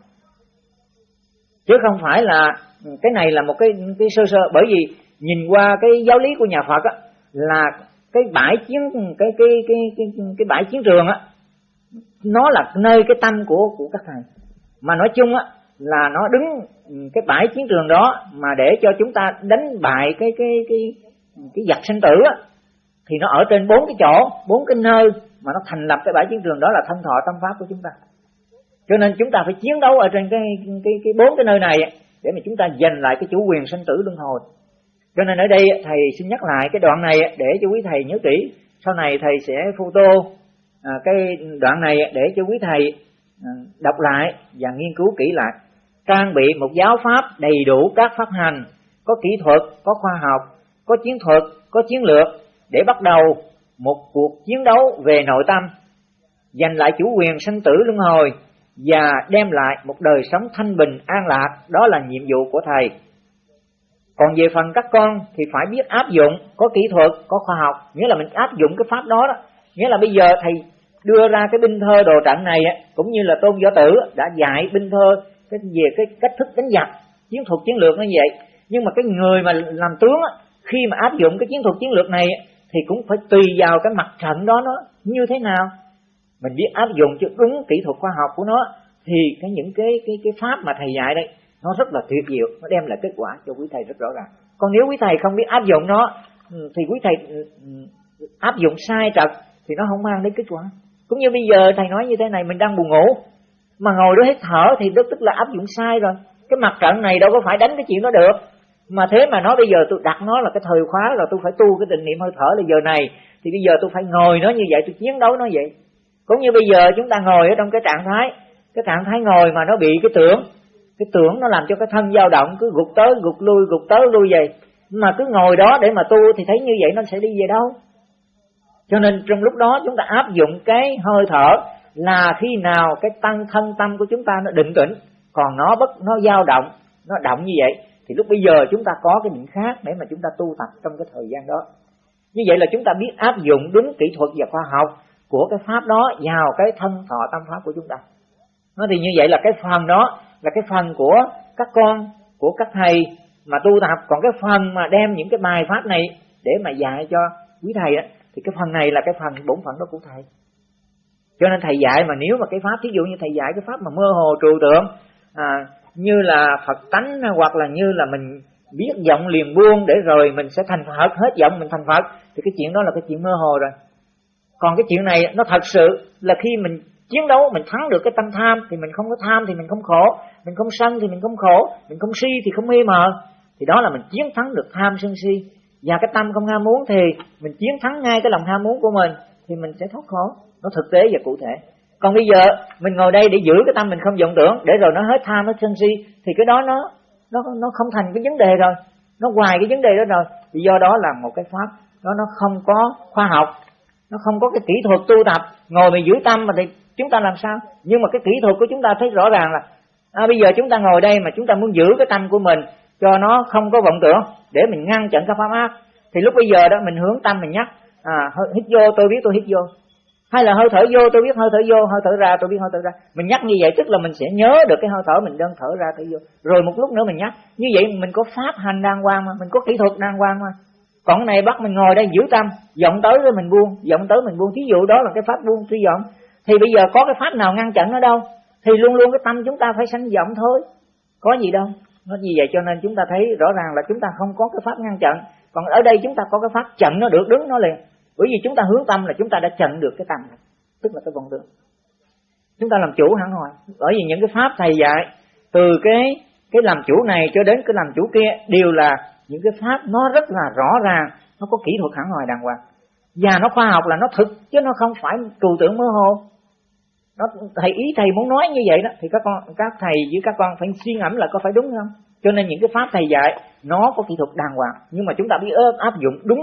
chứ không phải là cái này là một cái cái sơ sơ. Bởi vì nhìn qua cái giáo lý của nhà Phật á, là cái bãi chiến, cái cái cái cái cái bãi chiến trường á, nó là nơi cái tâm của của các thầy. Mà nói chung á, là nó đứng cái bãi chiến trường đó mà để cho chúng ta đánh bại cái cái cái cái giặc sinh tử á, thì nó ở trên bốn cái chỗ, bốn cái nơi mà nó thành lập cái bãi chiến trường đó là thân thọ tâm pháp của chúng ta cho nên chúng ta phải chiến đấu ở trên cái cái cái bốn cái nơi này để mà chúng ta giành lại cái chủ quyền sinh tử luân hồi. Cho nên ở đây thầy xin nhắc lại cái đoạn này để cho quý thầy nhớ kỹ. Sau này thầy sẽ photo à, cái đoạn này để cho quý thầy à, đọc lại và nghiên cứu kỹ lại. Trang bị một giáo pháp đầy đủ các pháp hành, có kỹ thuật, có khoa học, có chiến thuật, có chiến lược, để bắt đầu một cuộc chiến đấu về nội tâm, giành lại chủ quyền sinh tử luân hồi và đem lại một đời sống thanh bình, an lạc. Đó là nhiệm vụ của thầy. Còn về phần các con thì phải biết áp dụng, có kỹ thuật, có khoa học. Nghĩa là mình áp dụng cái pháp đó đó. Nghĩa là bây giờ thầy đưa ra cái binh thơ đồ trận này cũng như là tôn võ tử đã dạy binh thơ cái về cái cách thức đánh giặc, chiến thuật, chiến lược nó vậy. Nhưng mà cái người mà làm tướng khi mà áp dụng cái chiến thuật, chiến lược này thì cũng phải tùy vào cái mặt trận đó nó như thế nào mình biết áp dụng cho đúng kỹ thuật khoa học của nó, thì cái những cái cái cái pháp mà thầy dạy đây, nó rất là tuyệt diệu, nó đem lại kết quả cho quý thầy rất rõ ràng. Còn nếu quý thầy không biết áp dụng nó ừ, thì quý thầy ừ, ừ, áp dụng sai trật, thì nó không mang đến kết quả. Cũng như bây giờ thầy nói như thế này, mình đang buồn ngủ, mà ngồi đó hết thở thì đó tức là áp dụng sai rồi. Cái mặt trận này đâu có phải đánh cái chuyện đó được. Mà thế mà nói bây giờ tôi đặt nó là cái thời khóa là tôi phải tu cái định niệm hơi thở là giờ này, thì bây giờ tôi phải ngồi nó như vậy, tôi chiến đấu nó vậy cũng như bây giờ chúng ta ngồi ở trong cái trạng thái, cái trạng thái ngồi mà nó bị cái tưởng cái tưởng nó làm cho cái thân dao động, cứ gục tới, gục lui, gục tới, lui vậy mà cứ ngồi đó để mà tu thì thấy như vậy nó sẽ đi về đâu? Cho nên trong lúc đó chúng ta áp dụng cái hơi thở là khi nào cái tăng thân tâm của chúng ta nó định tĩnh, còn nó bất, nó dao động, nó động như vậy, thì lúc bây giờ chúng ta có cái định khác để mà chúng ta tu tập trong cái thời gian đó. Như vậy là chúng ta biết áp dụng đúng kỹ thuật và khoa học của cái pháp đó vào cái thân thọ tâm pháp của chúng ta. Nó thì như vậy là cái phần đó là cái phần của các con của các thầy mà tu tập. Còn cái phần mà đem những cái bài pháp này để mà dạy cho quý thầy á thì cái phần này là cái phần bổn phận đó của thầy. Cho nên thầy dạy mà nếu mà cái pháp thí dụ như thầy dạy cái pháp mà mơ hồ trừu tượng à, như là phật tánh hoặc là như là mình biết giọng liền buông để rồi mình sẽ thành phật hết giọng mình thành phật thì cái chuyện đó là cái chuyện mơ hồ rồi còn cái chuyện này, nó thật sự là khi mình chiến đấu, mình thắng được cái tâm tham, thì mình không có tham thì mình không khổ. Mình không sân thì mình không khổ. Mình không si thì không mê mờ. Thì đó là mình chiến thắng được tham sân si. Và cái tâm không ham muốn thì mình chiến thắng ngay cái lòng ham muốn của mình, thì mình sẽ thoát khổ. Nó thực tế và cụ thể. Còn bây giờ, mình ngồi đây để giữ cái tâm mình không vọng tưởng, để rồi nó hết tham, hết sân si, thì cái đó nó nó nó không thành cái vấn đề rồi. Nó ngoài cái vấn đề đó rồi. Thì do đó là một cái pháp. Nó nó không có khoa học nó không có cái kỹ thuật tu tập ngồi mình giữ tâm mà thì chúng ta làm sao? Nhưng mà cái kỹ thuật của chúng ta thấy rõ ràng là à, bây giờ chúng ta ngồi đây mà chúng ta muốn giữ cái tâm của mình cho nó không có vọng tưởng để mình ngăn chặn các pháp ác thì lúc bây giờ đó mình hướng tâm mình nhắc à hít vô tôi biết tôi hít vô. Hay là hơi thở vô tôi biết hơi thở vô hơi thở ra tôi biết hơi thở ra. Mình nhắc như vậy tức là mình sẽ nhớ được cái hơi thở mình đang thở ra thở vô. Rồi một lúc nữa mình nhắc như vậy mình có pháp hành đang quan mà mình có kỹ thuật đang quan mà còn này bắt mình ngồi đây giữ tâm vọng tới rồi mình buông vọng tới mình buông. Thí dụ đó là cái pháp buông suy vọng thì bây giờ có cái pháp nào ngăn chặn nó đâu, thì luôn luôn cái tâm chúng ta phải sanh vọng thôi. Có gì đâu, nó như vậy cho nên chúng ta thấy rõ ràng là chúng ta không có cái pháp ngăn chặn. Còn ở đây chúng ta có cái pháp chặn nó được, đứng nó liền. Bởi vì chúng ta hướng tâm là chúng ta đã chặn được cái tâm này, tức là cái vọng tưởng. Chúng ta làm chủ hẳn hồi bởi vì những cái pháp thầy dạy, từ cái cái làm chủ này cho đến cái làm chủ kia, đều là những cái pháp nó rất là rõ ràng, nó có kỹ thuật hẳn hồi đàng hoàng. Và nó khoa học là nó thực, chứ nó không phải trừu tưởng mơ hồ. Nó, thầy, ý thầy muốn nói như vậy đó, thì các con, các thầy với các con phải suy ngẫm là có phải đúng không? Cho nên những cái pháp thầy dạy, nó có kỹ thuật đàng hoàng. Nhưng mà chúng ta biết áp dụng đúng.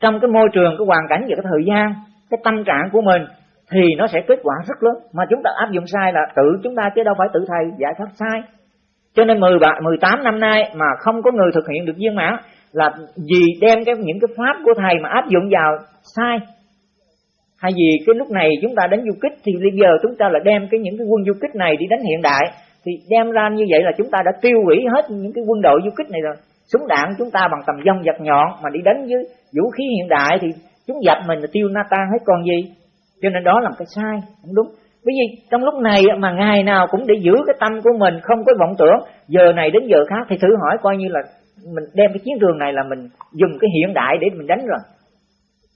Trong cái môi trường, cái hoàn cảnh và cái thời gian, cái tâm trạng của mình, thì nó sẽ kết quả rất lớn. Mà chúng ta áp dụng sai là tự chúng ta chứ đâu phải tự thầy giải pháp sai cho nên 17, 18 năm nay mà không có người thực hiện được viên mãn là vì đem cái những cái pháp của thầy mà áp dụng vào sai. Hay vì cái lúc này chúng ta đánh du kích thì bây giờ chúng ta là đem cái những cái quân du kích này đi đánh hiện đại. Thì đem ra như vậy là chúng ta đã tiêu hủy hết những cái quân đội du kích này rồi. Súng đạn chúng ta bằng tầm dông giật nhọn mà đi đánh với vũ khí hiện đại thì chúng dập mình là tiêu na tan hết còn gì. Cho nên đó là cái sai không đúng bởi vì trong lúc này mà ngày nào cũng để giữ cái tâm của mình không có vọng tưởng. Giờ này đến giờ khác thì thử hỏi coi như là mình đem cái chiến trường này là mình dùng cái hiện đại để mình đánh rồi.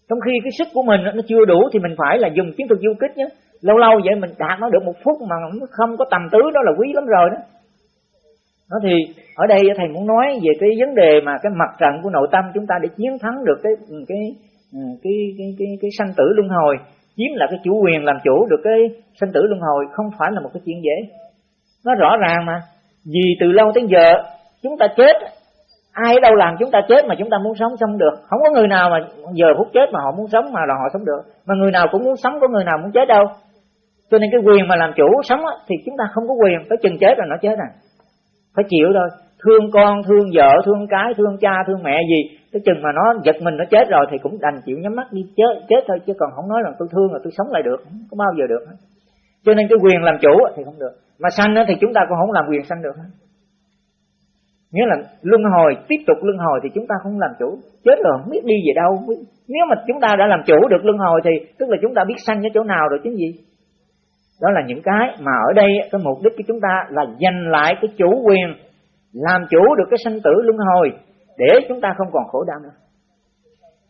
Trong khi cái sức của mình nó chưa đủ thì mình phải là dùng chiến thuật du kích nhé. Lâu lâu vậy mình đạt nó được một phút mà không có tầm tứ đó là quý lắm rồi đó. Nó thì ở đây thầy muốn nói về cái vấn đề mà cái mặt trận của nội tâm chúng ta để chiến thắng được cái cái cái cái cái, cái, cái sanh tử luân hồi chiếm là cái chủ quyền làm chủ được cái sinh tử luân hồi không phải là một cái chuyện dễ. Nó rõ ràng mà. Vì từ lâu tới giờ chúng ta chết ai đâu làm chúng ta chết mà chúng ta muốn sống sống được? Không có người nào mà giờ phút chết mà họ muốn sống mà là họ sống được. Mà người nào cũng muốn sống có người nào muốn chết đâu. Cho nên cái quyền mà làm chủ sống á, thì chúng ta không có quyền tới chừng chết là nó chết à. Phải chịu thôi. Thương con thương vợ thương cái thương cha thương mẹ gì cái chừng mà nó giật mình, nó chết rồi thì cũng đành chịu nhắm mắt đi, chết chết thôi, chứ còn không nói là tôi thương là tôi sống lại được, không có bao giờ được. Cho nên cái quyền làm chủ thì không được. Mà sanh thì chúng ta cũng không làm quyền sanh được. Nghĩa là luân hồi, tiếp tục luân hồi thì chúng ta không làm chủ. Chết rồi, không biết đi về đâu. Nếu mà chúng ta đã làm chủ được luân hồi thì tức là chúng ta biết sanh ở chỗ nào rồi chứ gì. Đó là những cái mà ở đây cái mục đích của chúng ta là giành lại cái chủ quyền, làm chủ được cái sanh tử luân hồi để chúng ta không còn khổ đau nữa.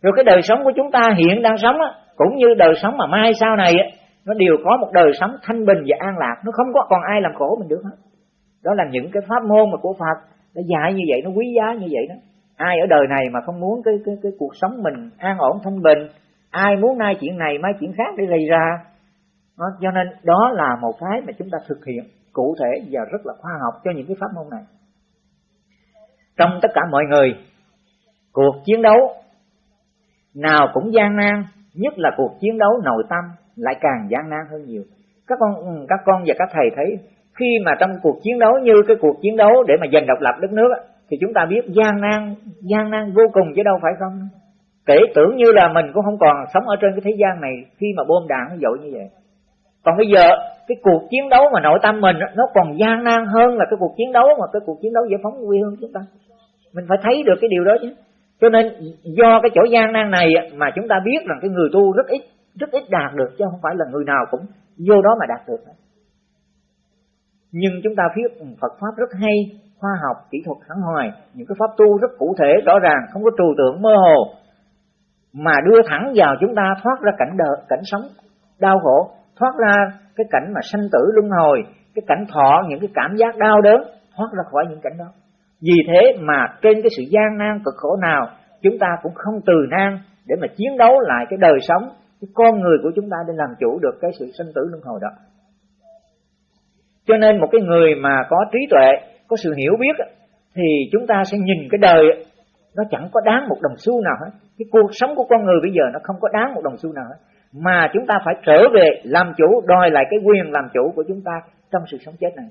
Rồi cái đời sống của chúng ta hiện đang sống á, cũng như đời sống mà mai sau này á, nó đều có một đời sống thanh bình và an lạc. Nó không có còn ai làm khổ mình được hết. Đó là những cái pháp môn mà của Phật nó dạy như vậy nó quý giá như vậy đó. Ai ở đời này mà không muốn cái cái cái cuộc sống mình an ổn thanh bình ai muốn nay chuyện này mai chuyện khác để gây ra. Đó, cho nên đó là một cái mà chúng ta thực hiện cụ thể và rất là khoa học cho những cái pháp môn này trong tất cả mọi người. Cuộc chiến đấu nào cũng gian nan, nhất là cuộc chiến đấu nội tâm lại càng gian nan hơn nhiều. Các con ừ, các con và các thầy thấy, khi mà trong cuộc chiến đấu như cái cuộc chiến đấu để mà giành độc lập đất nước thì chúng ta biết gian nan gian nan vô cùng chứ đâu phải không? Kể tưởng như là mình cũng không còn sống ở trên cái thế gian này khi mà bom đạn nó dội như vậy. Còn bây giờ, cái cuộc chiến đấu mà nội tâm mình nó còn gian nan hơn là cái cuộc chiến đấu mà cái cuộc chiến đấu giải phóng quê hương chúng ta mình phải thấy được cái điều đó chứ. Cho nên do cái chỗ gian nan này mà chúng ta biết rằng cái người tu rất ít rất ít đạt được, chứ không phải là người nào cũng vô đó mà đạt được. Nhưng chúng ta biết Phật pháp rất hay, khoa học, kỹ thuật hẳn hoài những cái pháp tu rất cụ thể, rõ ràng, không có trừu tượng mơ hồ, mà đưa thẳng vào chúng ta, thoát ra cảnh đời, cảnh sống, đau khổ, thoát ra cái cảnh mà sanh tử luân hồi, cái cảnh thọ, những cái cảm giác đau đớn, thoát ra khỏi những cảnh đó vì thế mà trên cái sự gian nan cực khổ nào, chúng ta cũng không từ nan để mà chiến đấu lại cái đời sống, cái con người của chúng ta để làm chủ được cái sự sinh tử luân hồi đó. Cho nên một cái người mà có trí tuệ, có sự hiểu biết thì chúng ta sẽ nhìn cái đời nó chẳng có đáng một đồng xu nào hết. Cái cuộc sống của con người bây giờ nó không có đáng một đồng xu nào hết. Mà chúng ta phải trở về làm chủ, đòi lại cái quyền làm chủ của chúng ta trong sự sống chết này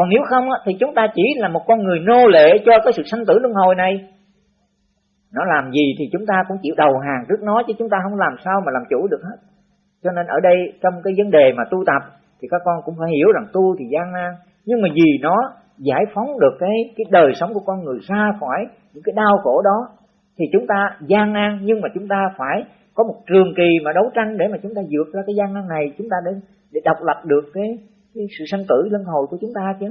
còn nếu không thì chúng ta chỉ là một con người nô lệ cho cái sự sanh tử luân hồi này. Nó làm gì thì chúng ta cũng chịu đầu hàng trước nó, chứ chúng ta không làm sao mà làm chủ được hết. Cho nên ở đây, trong cái vấn đề mà tu tập, thì các con cũng phải hiểu rằng tu thì gian nan, nhưng mà vì nó giải phóng được cái cái đời sống của con người ra khỏi những cái đau khổ đó, thì chúng ta gian nan, nhưng mà chúng ta phải có một trường kỳ mà đấu tranh để mà chúng ta vượt ra cái gian nan này. Chúng ta để để độc lập được cái cái sự sanh tử luân hồi của chúng ta chứ?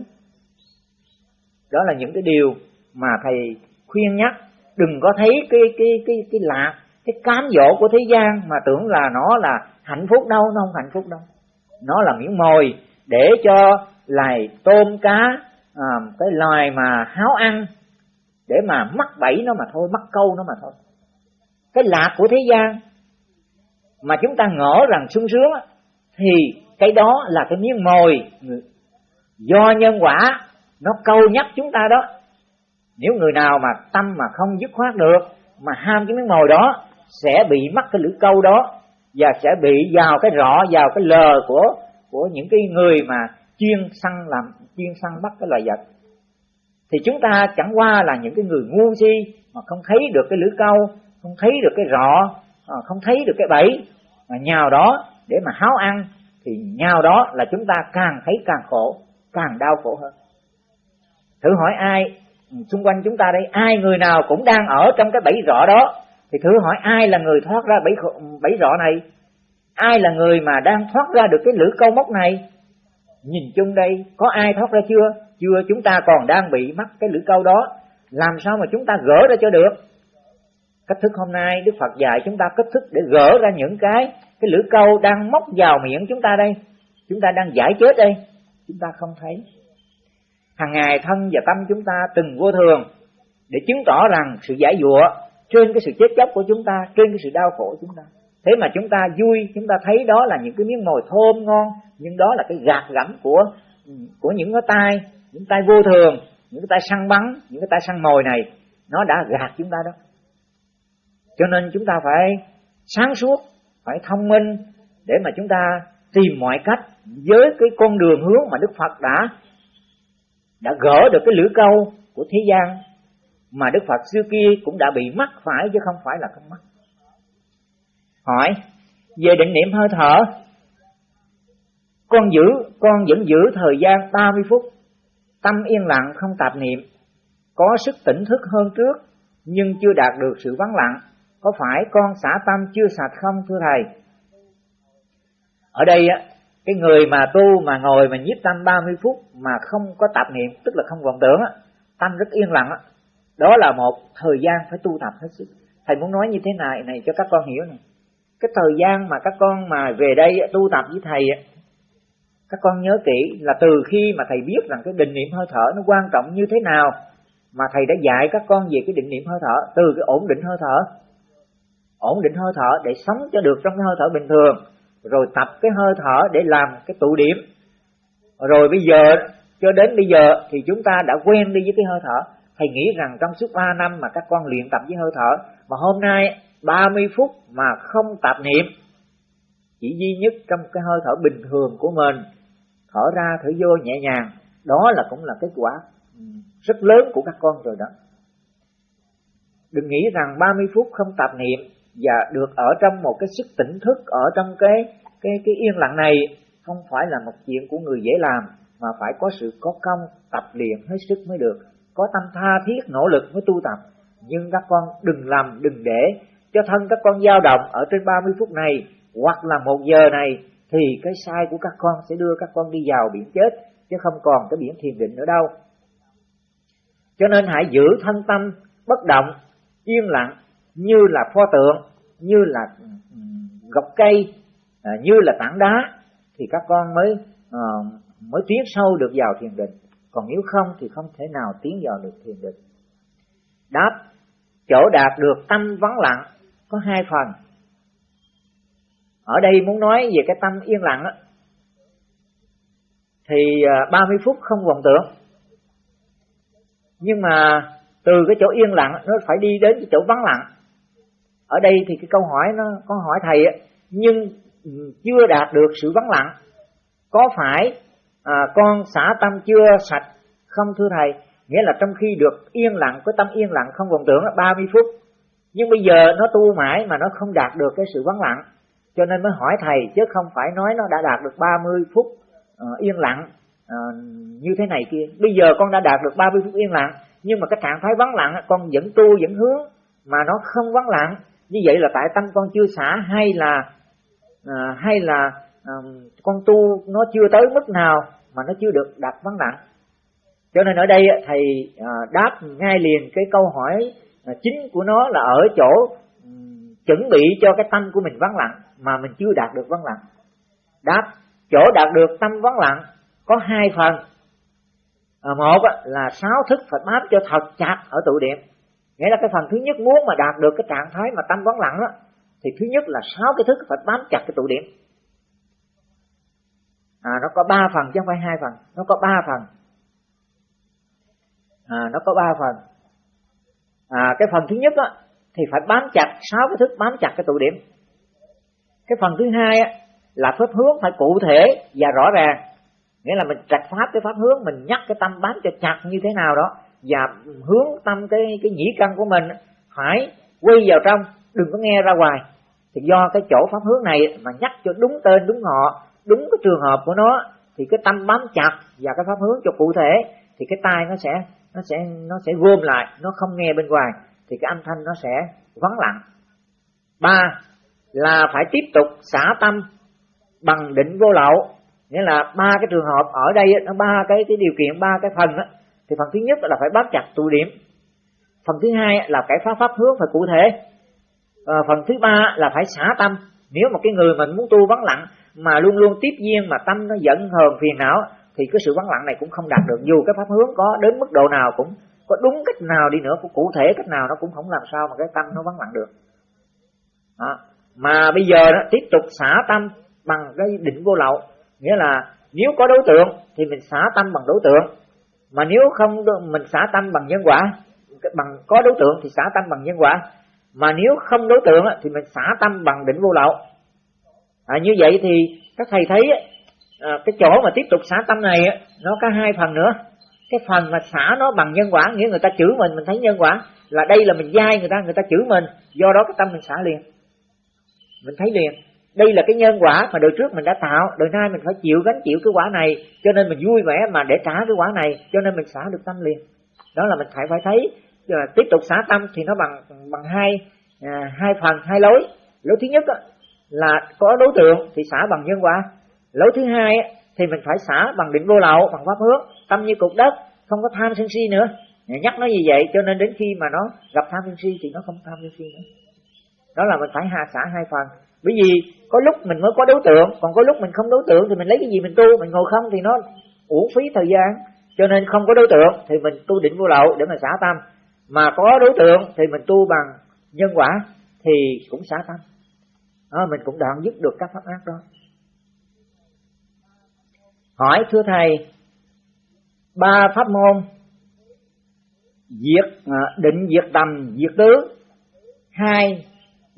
Đó là những cái điều mà thầy khuyên nhắc. Đừng có thấy cái cái cái cái lạc cái cám dỗ của thế gian mà tưởng là nó là hạnh phúc đâu nó không hạnh phúc đâu. Nó là miếng mồi để cho loài tôm cá à, cái loài mà háo ăn để mà mắc bẫy nó mà thôi mắc câu nó mà thôi. Cái lạc của thế gian mà chúng ta ngỡ rằng sung sướng thì cái đó là cái miếng mồi. Do nhân quả, nó câu nhắc chúng ta đó. Nếu người nào mà tâm mà không dứt khoát được, mà ham cái miếng mồi đó, sẽ bị mắc cái lưỡi câu đó, và sẽ bị vào cái rõ vào cái lờ của của những cái người mà chuyên săn làm, chuyên săn bắt cái loài vật. Thì chúng ta chẳng qua là những cái người ngu si mà không thấy được cái lưỡi câu, không thấy được cái rọ à, không thấy được cái bẫy, mà nhào đó để mà háo ăn thì nhau đó là chúng ta càng thấy càng khổ, càng đau khổ hơn. Thử hỏi ai ừ, xung quanh chúng ta đây, ai người nào cũng đang ở trong cái bẫy rọ đó? Thì thử hỏi ai là người thoát ra bẫy bẫy rọ này? Ai là người mà đang thoát ra được cái lưỡi câu móc này? Nhìn chung đây, có ai thoát ra chưa? Chưa, chúng ta còn đang bị mắc cái lưỡi câu đó. Làm sao mà chúng ta gỡ ra cho được? Cách thức hôm nay đức phật dạy chúng ta cách thức để gỡ ra những cái cái lưỡi câu đang móc vào miệng chúng ta đây. Chúng ta đang giải chết đây. Chúng ta không thấy. Hàng ngày thân và tâm chúng ta từng vô thường để chứng tỏ rằng sự giải dụa trên cái sự chết chóc của chúng ta, trên cái sự đau khổ của chúng ta. Thế mà chúng ta vui, chúng ta thấy đó là những cái miếng mồi thơm ngon, nhưng đó là cái gạt gẫm của của những cái tay những tay vô thường, những cái tay săn bắn, những cái tay săn mồi này. Nó đã gạt chúng ta đó cho nên chúng ta phải sáng suốt, phải thông minh để mà chúng ta tìm mọi cách với cái con đường hướng mà Đức Phật đã đã gỡ được cái lưỡi câu của thế gian mà Đức Phật xưa kia cũng đã bị mắc phải chứ không phải là không mắc. Hỏi, về định niệm hơi thở, con giữ, con vẫn giữ thời gian 30 phút, tâm yên lặng không tạp niệm, có sức tỉnh thức hơn trước nhưng chưa đạt được sự vắng lặng có phải con xả tâm chưa sạch không, thưa thầy? Ở đây á, cái người mà tu mà ngồi mà nhiếp tâm 30 phút mà không có tạp niệm, tức là không vọng tưởng á, tâm rất yên lặng á. Đó là một thời gian phải tu tập hết sức. Thầy muốn nói như thế này này cho các con hiểu này cái thời gian mà các con mà về đây tu tập với thầy các con nhớ kỹ là từ khi mà thầy biết rằng cái định niệm hơi thở nó quan trọng như thế nào, mà thầy đã dạy các con về cái định niệm hơi thở, từ cái ổn định hơi thở ổn định hơi thở để sống cho được trong cái hơi thở bình thường, rồi tập cái hơi thở để làm cái tụ điểm. Rồi bây giờ, cho đến bây giờ thì chúng ta đã quen đi với cái hơi thở. Thầy nghĩ rằng trong suốt 3 năm mà các con luyện tập với hơi thở, mà hôm nay 30 phút mà không tập niệm, chỉ duy nhất trong cái hơi thở bình thường của mình, thở ra thở vô nhẹ nhàng, đó là cũng là kết quả rất lớn của các con rồi đó. Đừng nghĩ rằng 30 phút không tập niệm và được ở trong một cái sức tỉnh thức, ở trong cái cái cái yên lặng này, không phải là một chuyện của người dễ làm, mà phải có sự có công, tập luyện hết sức mới được. Có tâm tha thiết, nỗ lực mới tu tập. Nhưng các con đừng làm, đừng để cho thân các con dao động ở trên 30 phút này, hoặc là một giờ này, thì cái sai của các con sẽ đưa các con đi vào biển chết, chứ không còn cái biển thiền định nữa đâu. Cho nên hãy giữ thân tâm bất động, yên lặng như là pho tượng như là ừ, gọc cây à, như là tảng đá, thì các con mới ờ, mới tiến sâu được vào thiền định. Còn nếu không thì không thể nào tiến vào được thiền định. Đáp, chỗ đạt được tâm vắng lặng có hai phần. Ở đây muốn nói về cái tâm yên lặng á, thì à, 30 phút không vọng tưởng. Nhưng mà từ cái chỗ yên lặng nó phải đi đến cái chỗ vắng lặng ở đây thì cái câu hỏi nó có hỏi thầy á nhưng ừ, chưa đạt được sự vắng lặng. Có phải à, con xả tâm chưa sạch? Không thưa thầy. Nghĩa là trong khi được yên lặng có tâm yên lặng không vọng tưởng là 30 phút. Nhưng bây giờ nó tu mãi mà nó không đạt được cái sự vắng lặng. Cho nên mới hỏi thầy chứ không phải nói nó đã đạt được 30 phút uh, yên lặng uh, như thế này kia. Bây giờ con đã đạt được 30 phút yên lặng nhưng mà cái trạng thái vắng lặng con vẫn tu vẫn hướng mà nó không vắng lặng như vậy là tại tâm con chưa xả hay là à, hay là à, con tu nó chưa tới mức nào mà nó chưa được đạt vắng lặng. Cho nên ở đây thầy à, đáp ngay liền cái câu hỏi à, chính của nó là ở chỗ ừ, chuẩn bị cho cái tâm của mình vắng lặng mà mình chưa đạt được vắng lặng. Đáp chỗ đạt được tâm vắng lặng có hai phần. À, một là sáu thức phải bám cho thật chặt ở tụ điểm nghĩa là cái phần thứ nhất muốn mà đạt được cái trạng thái mà tâm vắng lặng đó thì thứ nhất là sáu cái thức phải bám chặt cái tụ điểm. À nó có ba phần chứ không phải hai phần, nó có ba phần. À nó có ba phần. À cái phần thứ nhất á, thì phải bám chặt sáu cái thức bám chặt cái tụ điểm. Cái phần thứ hai á, là pháp hướng phải cụ thể và rõ ràng. Nghĩa là mình trạch pháp cái pháp hướng, mình nhắc cái tâm bám cho chặt như thế nào đó và hướng tâm cái cái nhĩ căn của mình phải quay vào trong đừng có nghe ra ngoài. Thì do cái chỗ pháp hướng này mà nhắc cho đúng tên đúng họ đúng cái trường hợp của nó thì cái tâm bám chặt và cái pháp hướng cho cụ thể thì cái tai nó sẽ nó sẽ nó sẽ gom lại nó không nghe bên ngoài thì cái âm thanh nó sẽ vắng lặng. Ba là phải tiếp tục xả tâm bằng định vô lậu. Nghĩa là ba cái trường hợp ở đây nó ba cái cái điều kiện ba cái phần đó, thì phần thứ nhất là phải bám chặt tụ điểm. Phần thứ hai là cái pháp pháp hướng phải cụ thể. À, phần thứ ba là phải xả tâm. Nếu mà cái người mình muốn tu vắng lặng mà luôn luôn tiếp duyên mà tâm nó giận hờn phiền não thì cái sự vắng lặng này cũng không đạt được. Dù cái pháp hướng có đến mức độ nào cũng có đúng cách nào đi nữa cũng cụ thể cách nào nó cũng không làm sao mà cái tâm nó vắng lặng được. Đó. mà bây giờ đó tiếp tục xả tâm bằng cái định vô lậu. Nghĩa là nếu có đối tượng thì mình xả tâm bằng đối tượng mà nếu không mình xả tâm bằng nhân quả bằng có đối tượng thì xả tâm bằng nhân quả. Mà nếu không đối tượng thì mình xả tâm bằng định vô lậu. À, như vậy thì các thầy thấy à, cái chỗ mà tiếp tục xả tâm này nó có hai phần nữa. Cái phần mà xả nó bằng nhân quả nghĩa người ta chửi mình mình thấy nhân quả là đây là mình dai người ta người ta chửi mình. Do đó cái tâm mình xả liền. Mình thấy liền đây là cái nhân quả mà đời trước mình đã tạo đời nay mình phải chịu gánh chịu cái quả này cho nên mình vui vẻ mà để trả cái quả này cho nên mình xả được tâm liền. Đó là mình phải phải thấy à, tiếp tục xả tâm thì nó bằng bằng hai à, hai phần hai lối. Lối thứ nhất đó, là có đối tượng thì xả bằng nhân quả. Lối thứ hai á, thì mình phải xả bằng định vô lậu bằng pháp hướng tâm như cục đất không có tham sân si nữa. Nhắc nó như vậy cho nên đến khi mà nó gặp tham sân si thì nó không tham sân si nữa. Đó là mình phải hạ xả hai phần bởi vì có lúc mình mới có đối tượng còn có lúc mình không đối tượng thì mình lấy cái gì mình tu mình ngồi không thì nó uổng phí thời gian. Cho nên không có đối tượng thì mình tu định vô lậu để mà xả tâm. Mà có đối tượng thì mình tu bằng nhân quả thì cũng xả tâm. À, mình cũng đoạn dứt được các pháp ác đó. Hỏi thưa thầy ba pháp môn diệt à, định diệt tầm diệt tứ. Hai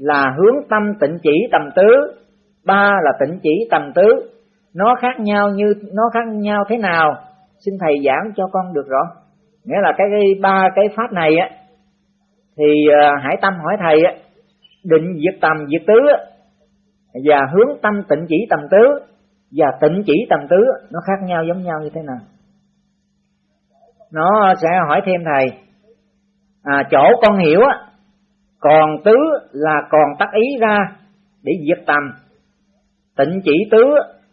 là hướng tâm tịnh chỉ tầm tứ ba là tịnh chỉ tầm tứ. Nó khác nhau như nó khác nhau thế nào? Xin thầy giảng cho con được rõ. Nghĩa là cái, cái ba cái pháp này á thì uh, hải tâm hỏi thầy á định diệt tầm diệt tứ và hướng tâm tịnh chỉ tầm tứ và tịnh chỉ tầm tứ nó khác nhau giống nhau như thế nào? Nó sẽ hỏi thêm thầy à, chỗ con hiểu á còn tứ là còn tắc ý ra để diệt tầm. Tịnh chỉ tứ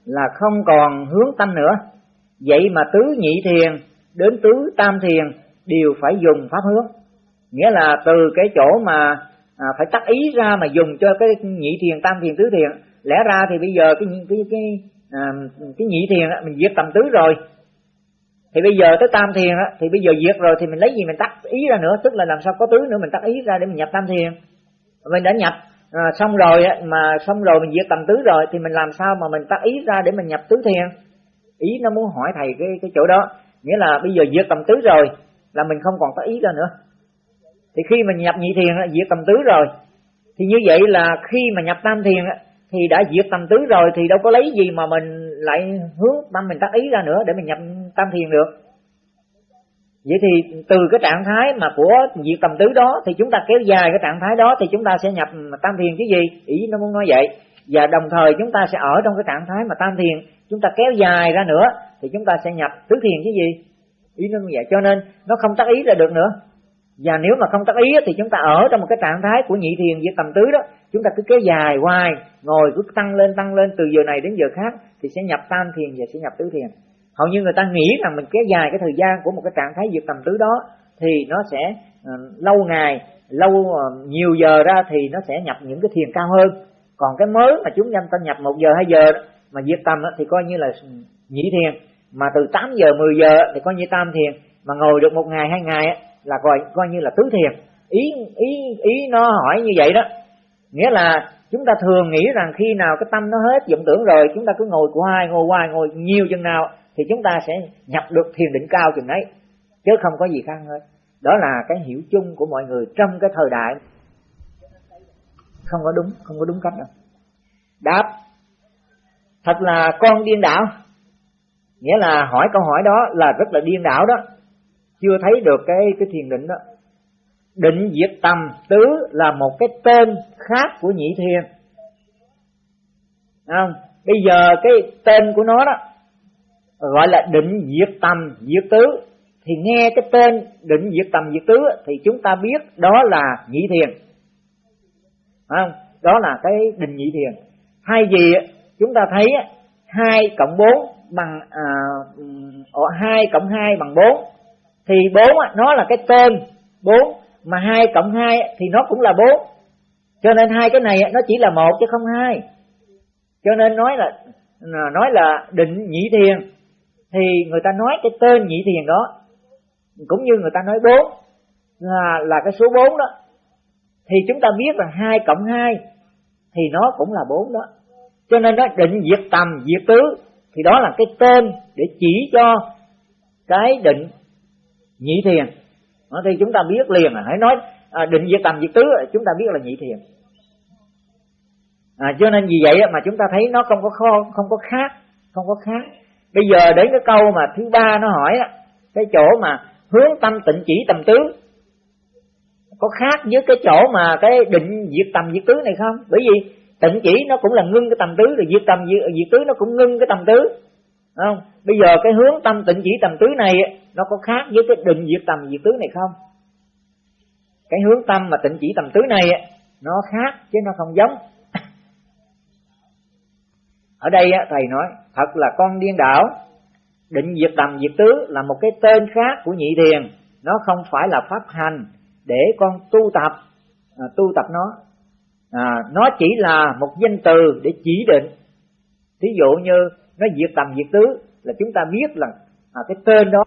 là không còn hướng tâm nữa. Vậy mà tứ nhị thiền đến tứ tam thiền đều phải dùng pháp hướng. Nghĩa là từ cái chỗ mà à, phải tắt ý ra mà dùng cho cái nhị thiền tam thiền tứ thiền. Lẽ ra thì bây giờ cái cái cái à, cái nhị thiền mình diệt tầm tứ rồi thì bây giờ tới tam thiền đó thì bây giờ diệt rồi thì mình lấy gì mình tắt ý ra nữa tức là làm sao có tứ nữa mình tắt ý ra để mình nhập tam thiền. Mình đã nhập à, xong rồi á, mà xong rồi mình diệt tầm tứ rồi thì mình làm sao mà mình tắt ý ra để mình nhập tứ thiền? Ý nó muốn hỏi thầy cái cái chỗ đó nghĩa là bây giờ diệt tầm tứ rồi là mình không còn tắt ý ra nữa. Thì khi mình nhập nhị thiền diệt tầm tứ rồi thì như vậy là khi mà nhập tam thiền thì đã diệt tầm tứ rồi thì đâu có lấy gì mà mình lại hướng tâm mình tác ý ra nữa để mình nhập tam thiền được. Vậy thì từ cái trạng thái mà của diệt tầm tứ đó thì chúng ta kéo dài cái trạng thái đó thì chúng ta sẽ nhập tam thiền chứ gì? Ý nó muốn nói vậy. Và đồng thời chúng ta sẽ ở trong cái trạng thái mà tam thiền. Chúng ta kéo dài ra nữa thì chúng ta sẽ nhập tứ thiền chứ gì? Ý nó như vậy. Cho nên nó không tác ý là được nữa. Và nếu mà không tác ý thì chúng ta ở trong một cái trạng thái của nhị thiền với tầm tứ đó, chúng ta cứ kéo dài hoài, ngồi cứ tăng lên tăng lên từ giờ này đến giờ khác thì sẽ nhập tam thiền và sẽ nhập tứ thiền hầu như người ta nghĩ rằng mình kéo dài cái thời gian của một cái trạng thái diệt tầm tứ đó thì nó sẽ uh, lâu ngày lâu uh, nhiều giờ ra thì nó sẽ nhập những cái thiền cao hơn. Còn cái mới mà chúng ta nhập một giờ hai giờ mà diệt tầm thì coi như là nhị thiền. Mà từ 8 giờ 10 giờ thì coi như tam thiền. Mà ngồi được một ngày hai ngày là coi coi như là tứ thiền. Ý ý ý nó hỏi như vậy đó. Nghĩa là chúng ta thường nghĩ rằng khi nào cái tâm nó hết vọng tưởng rồi chúng ta cứ ngồi hoài ngồi hoài ngồi nhiều chừng nào thì chúng ta sẽ nhập được thiền định cao chừng ấy, chứ không có gì khác hết. Đó là cái hiểu chung của mọi người trong cái thời đại. Không có đúng, không có đúng cách đâu. Đáp, thật là con điên đảo. Nghĩa là hỏi câu hỏi đó là rất là điên đảo đó. Chưa thấy được cái cái thiền định đó. Định diệt tầm tứ là một cái tên khác của nhị thiền. Không? Bây giờ cái tên của nó đó gọi là định diệt tâm diệt tứ. Thì nghe cái tên định diệt tâm diệt tứ thì chúng ta biết đó là nhị thiền. Không? Đó là cái định nhị thiền. Hay gì chúng ta thấy hai cộng bốn bằng à, hai cộng hai bằng bốn. Thì bốn nó là cái tên bốn, mà hai cộng hai thì nó cũng là bốn. Cho nên hai cái này nó chỉ là một chứ không hai. Cho nên nói là nói là định nhị thiền thì người ta nói cái tên nhị thiền đó cũng như người ta nói bốn là là cái số bốn đó. Thì chúng ta biết là hai cộng hai thì nó cũng là bốn đó. Cho nên nó định diệt tầm diệt tứ thì đó là cái tên để chỉ cho cái định nhị thiền. Đó, thì chúng ta biết liền là hãy nói à, định diệt tầm diệt tứ chúng ta biết là nhị thiền. À, cho nên vì vậy mà chúng ta thấy nó không có kho không có khác không có khác bây giờ đến cái câu mà thứ ba nó hỏi cái chỗ mà hướng tâm tịnh chỉ tầm tứ. Có khác với cái chỗ mà cái định diệt tầm diệt tứ này không? Bởi vì tịnh chỉ nó cũng là ngưng cái tầm tứ rồi diệt tầm diệt, diệt tứ nó cũng ngưng cái tầm tứ. Không? Bây giờ cái hướng tâm tịnh chỉ tầm tứ này nó có khác với cái định diệt tầm diệt tứ này không? Cái hướng tâm mà tịnh chỉ tầm tứ này nó khác chứ nó không giống. Ở đây thầy nói thật là con điên đảo. Định diệt tầm diệt tứ là một cái tên khác của nhị thiền. Nó không phải là pháp hành để con tu tập à, tu tập nó. À, nó chỉ là một danh từ để chỉ định. Thí dụ như nó diệt tầm diệt tứ là chúng ta biết là à, cái tên đó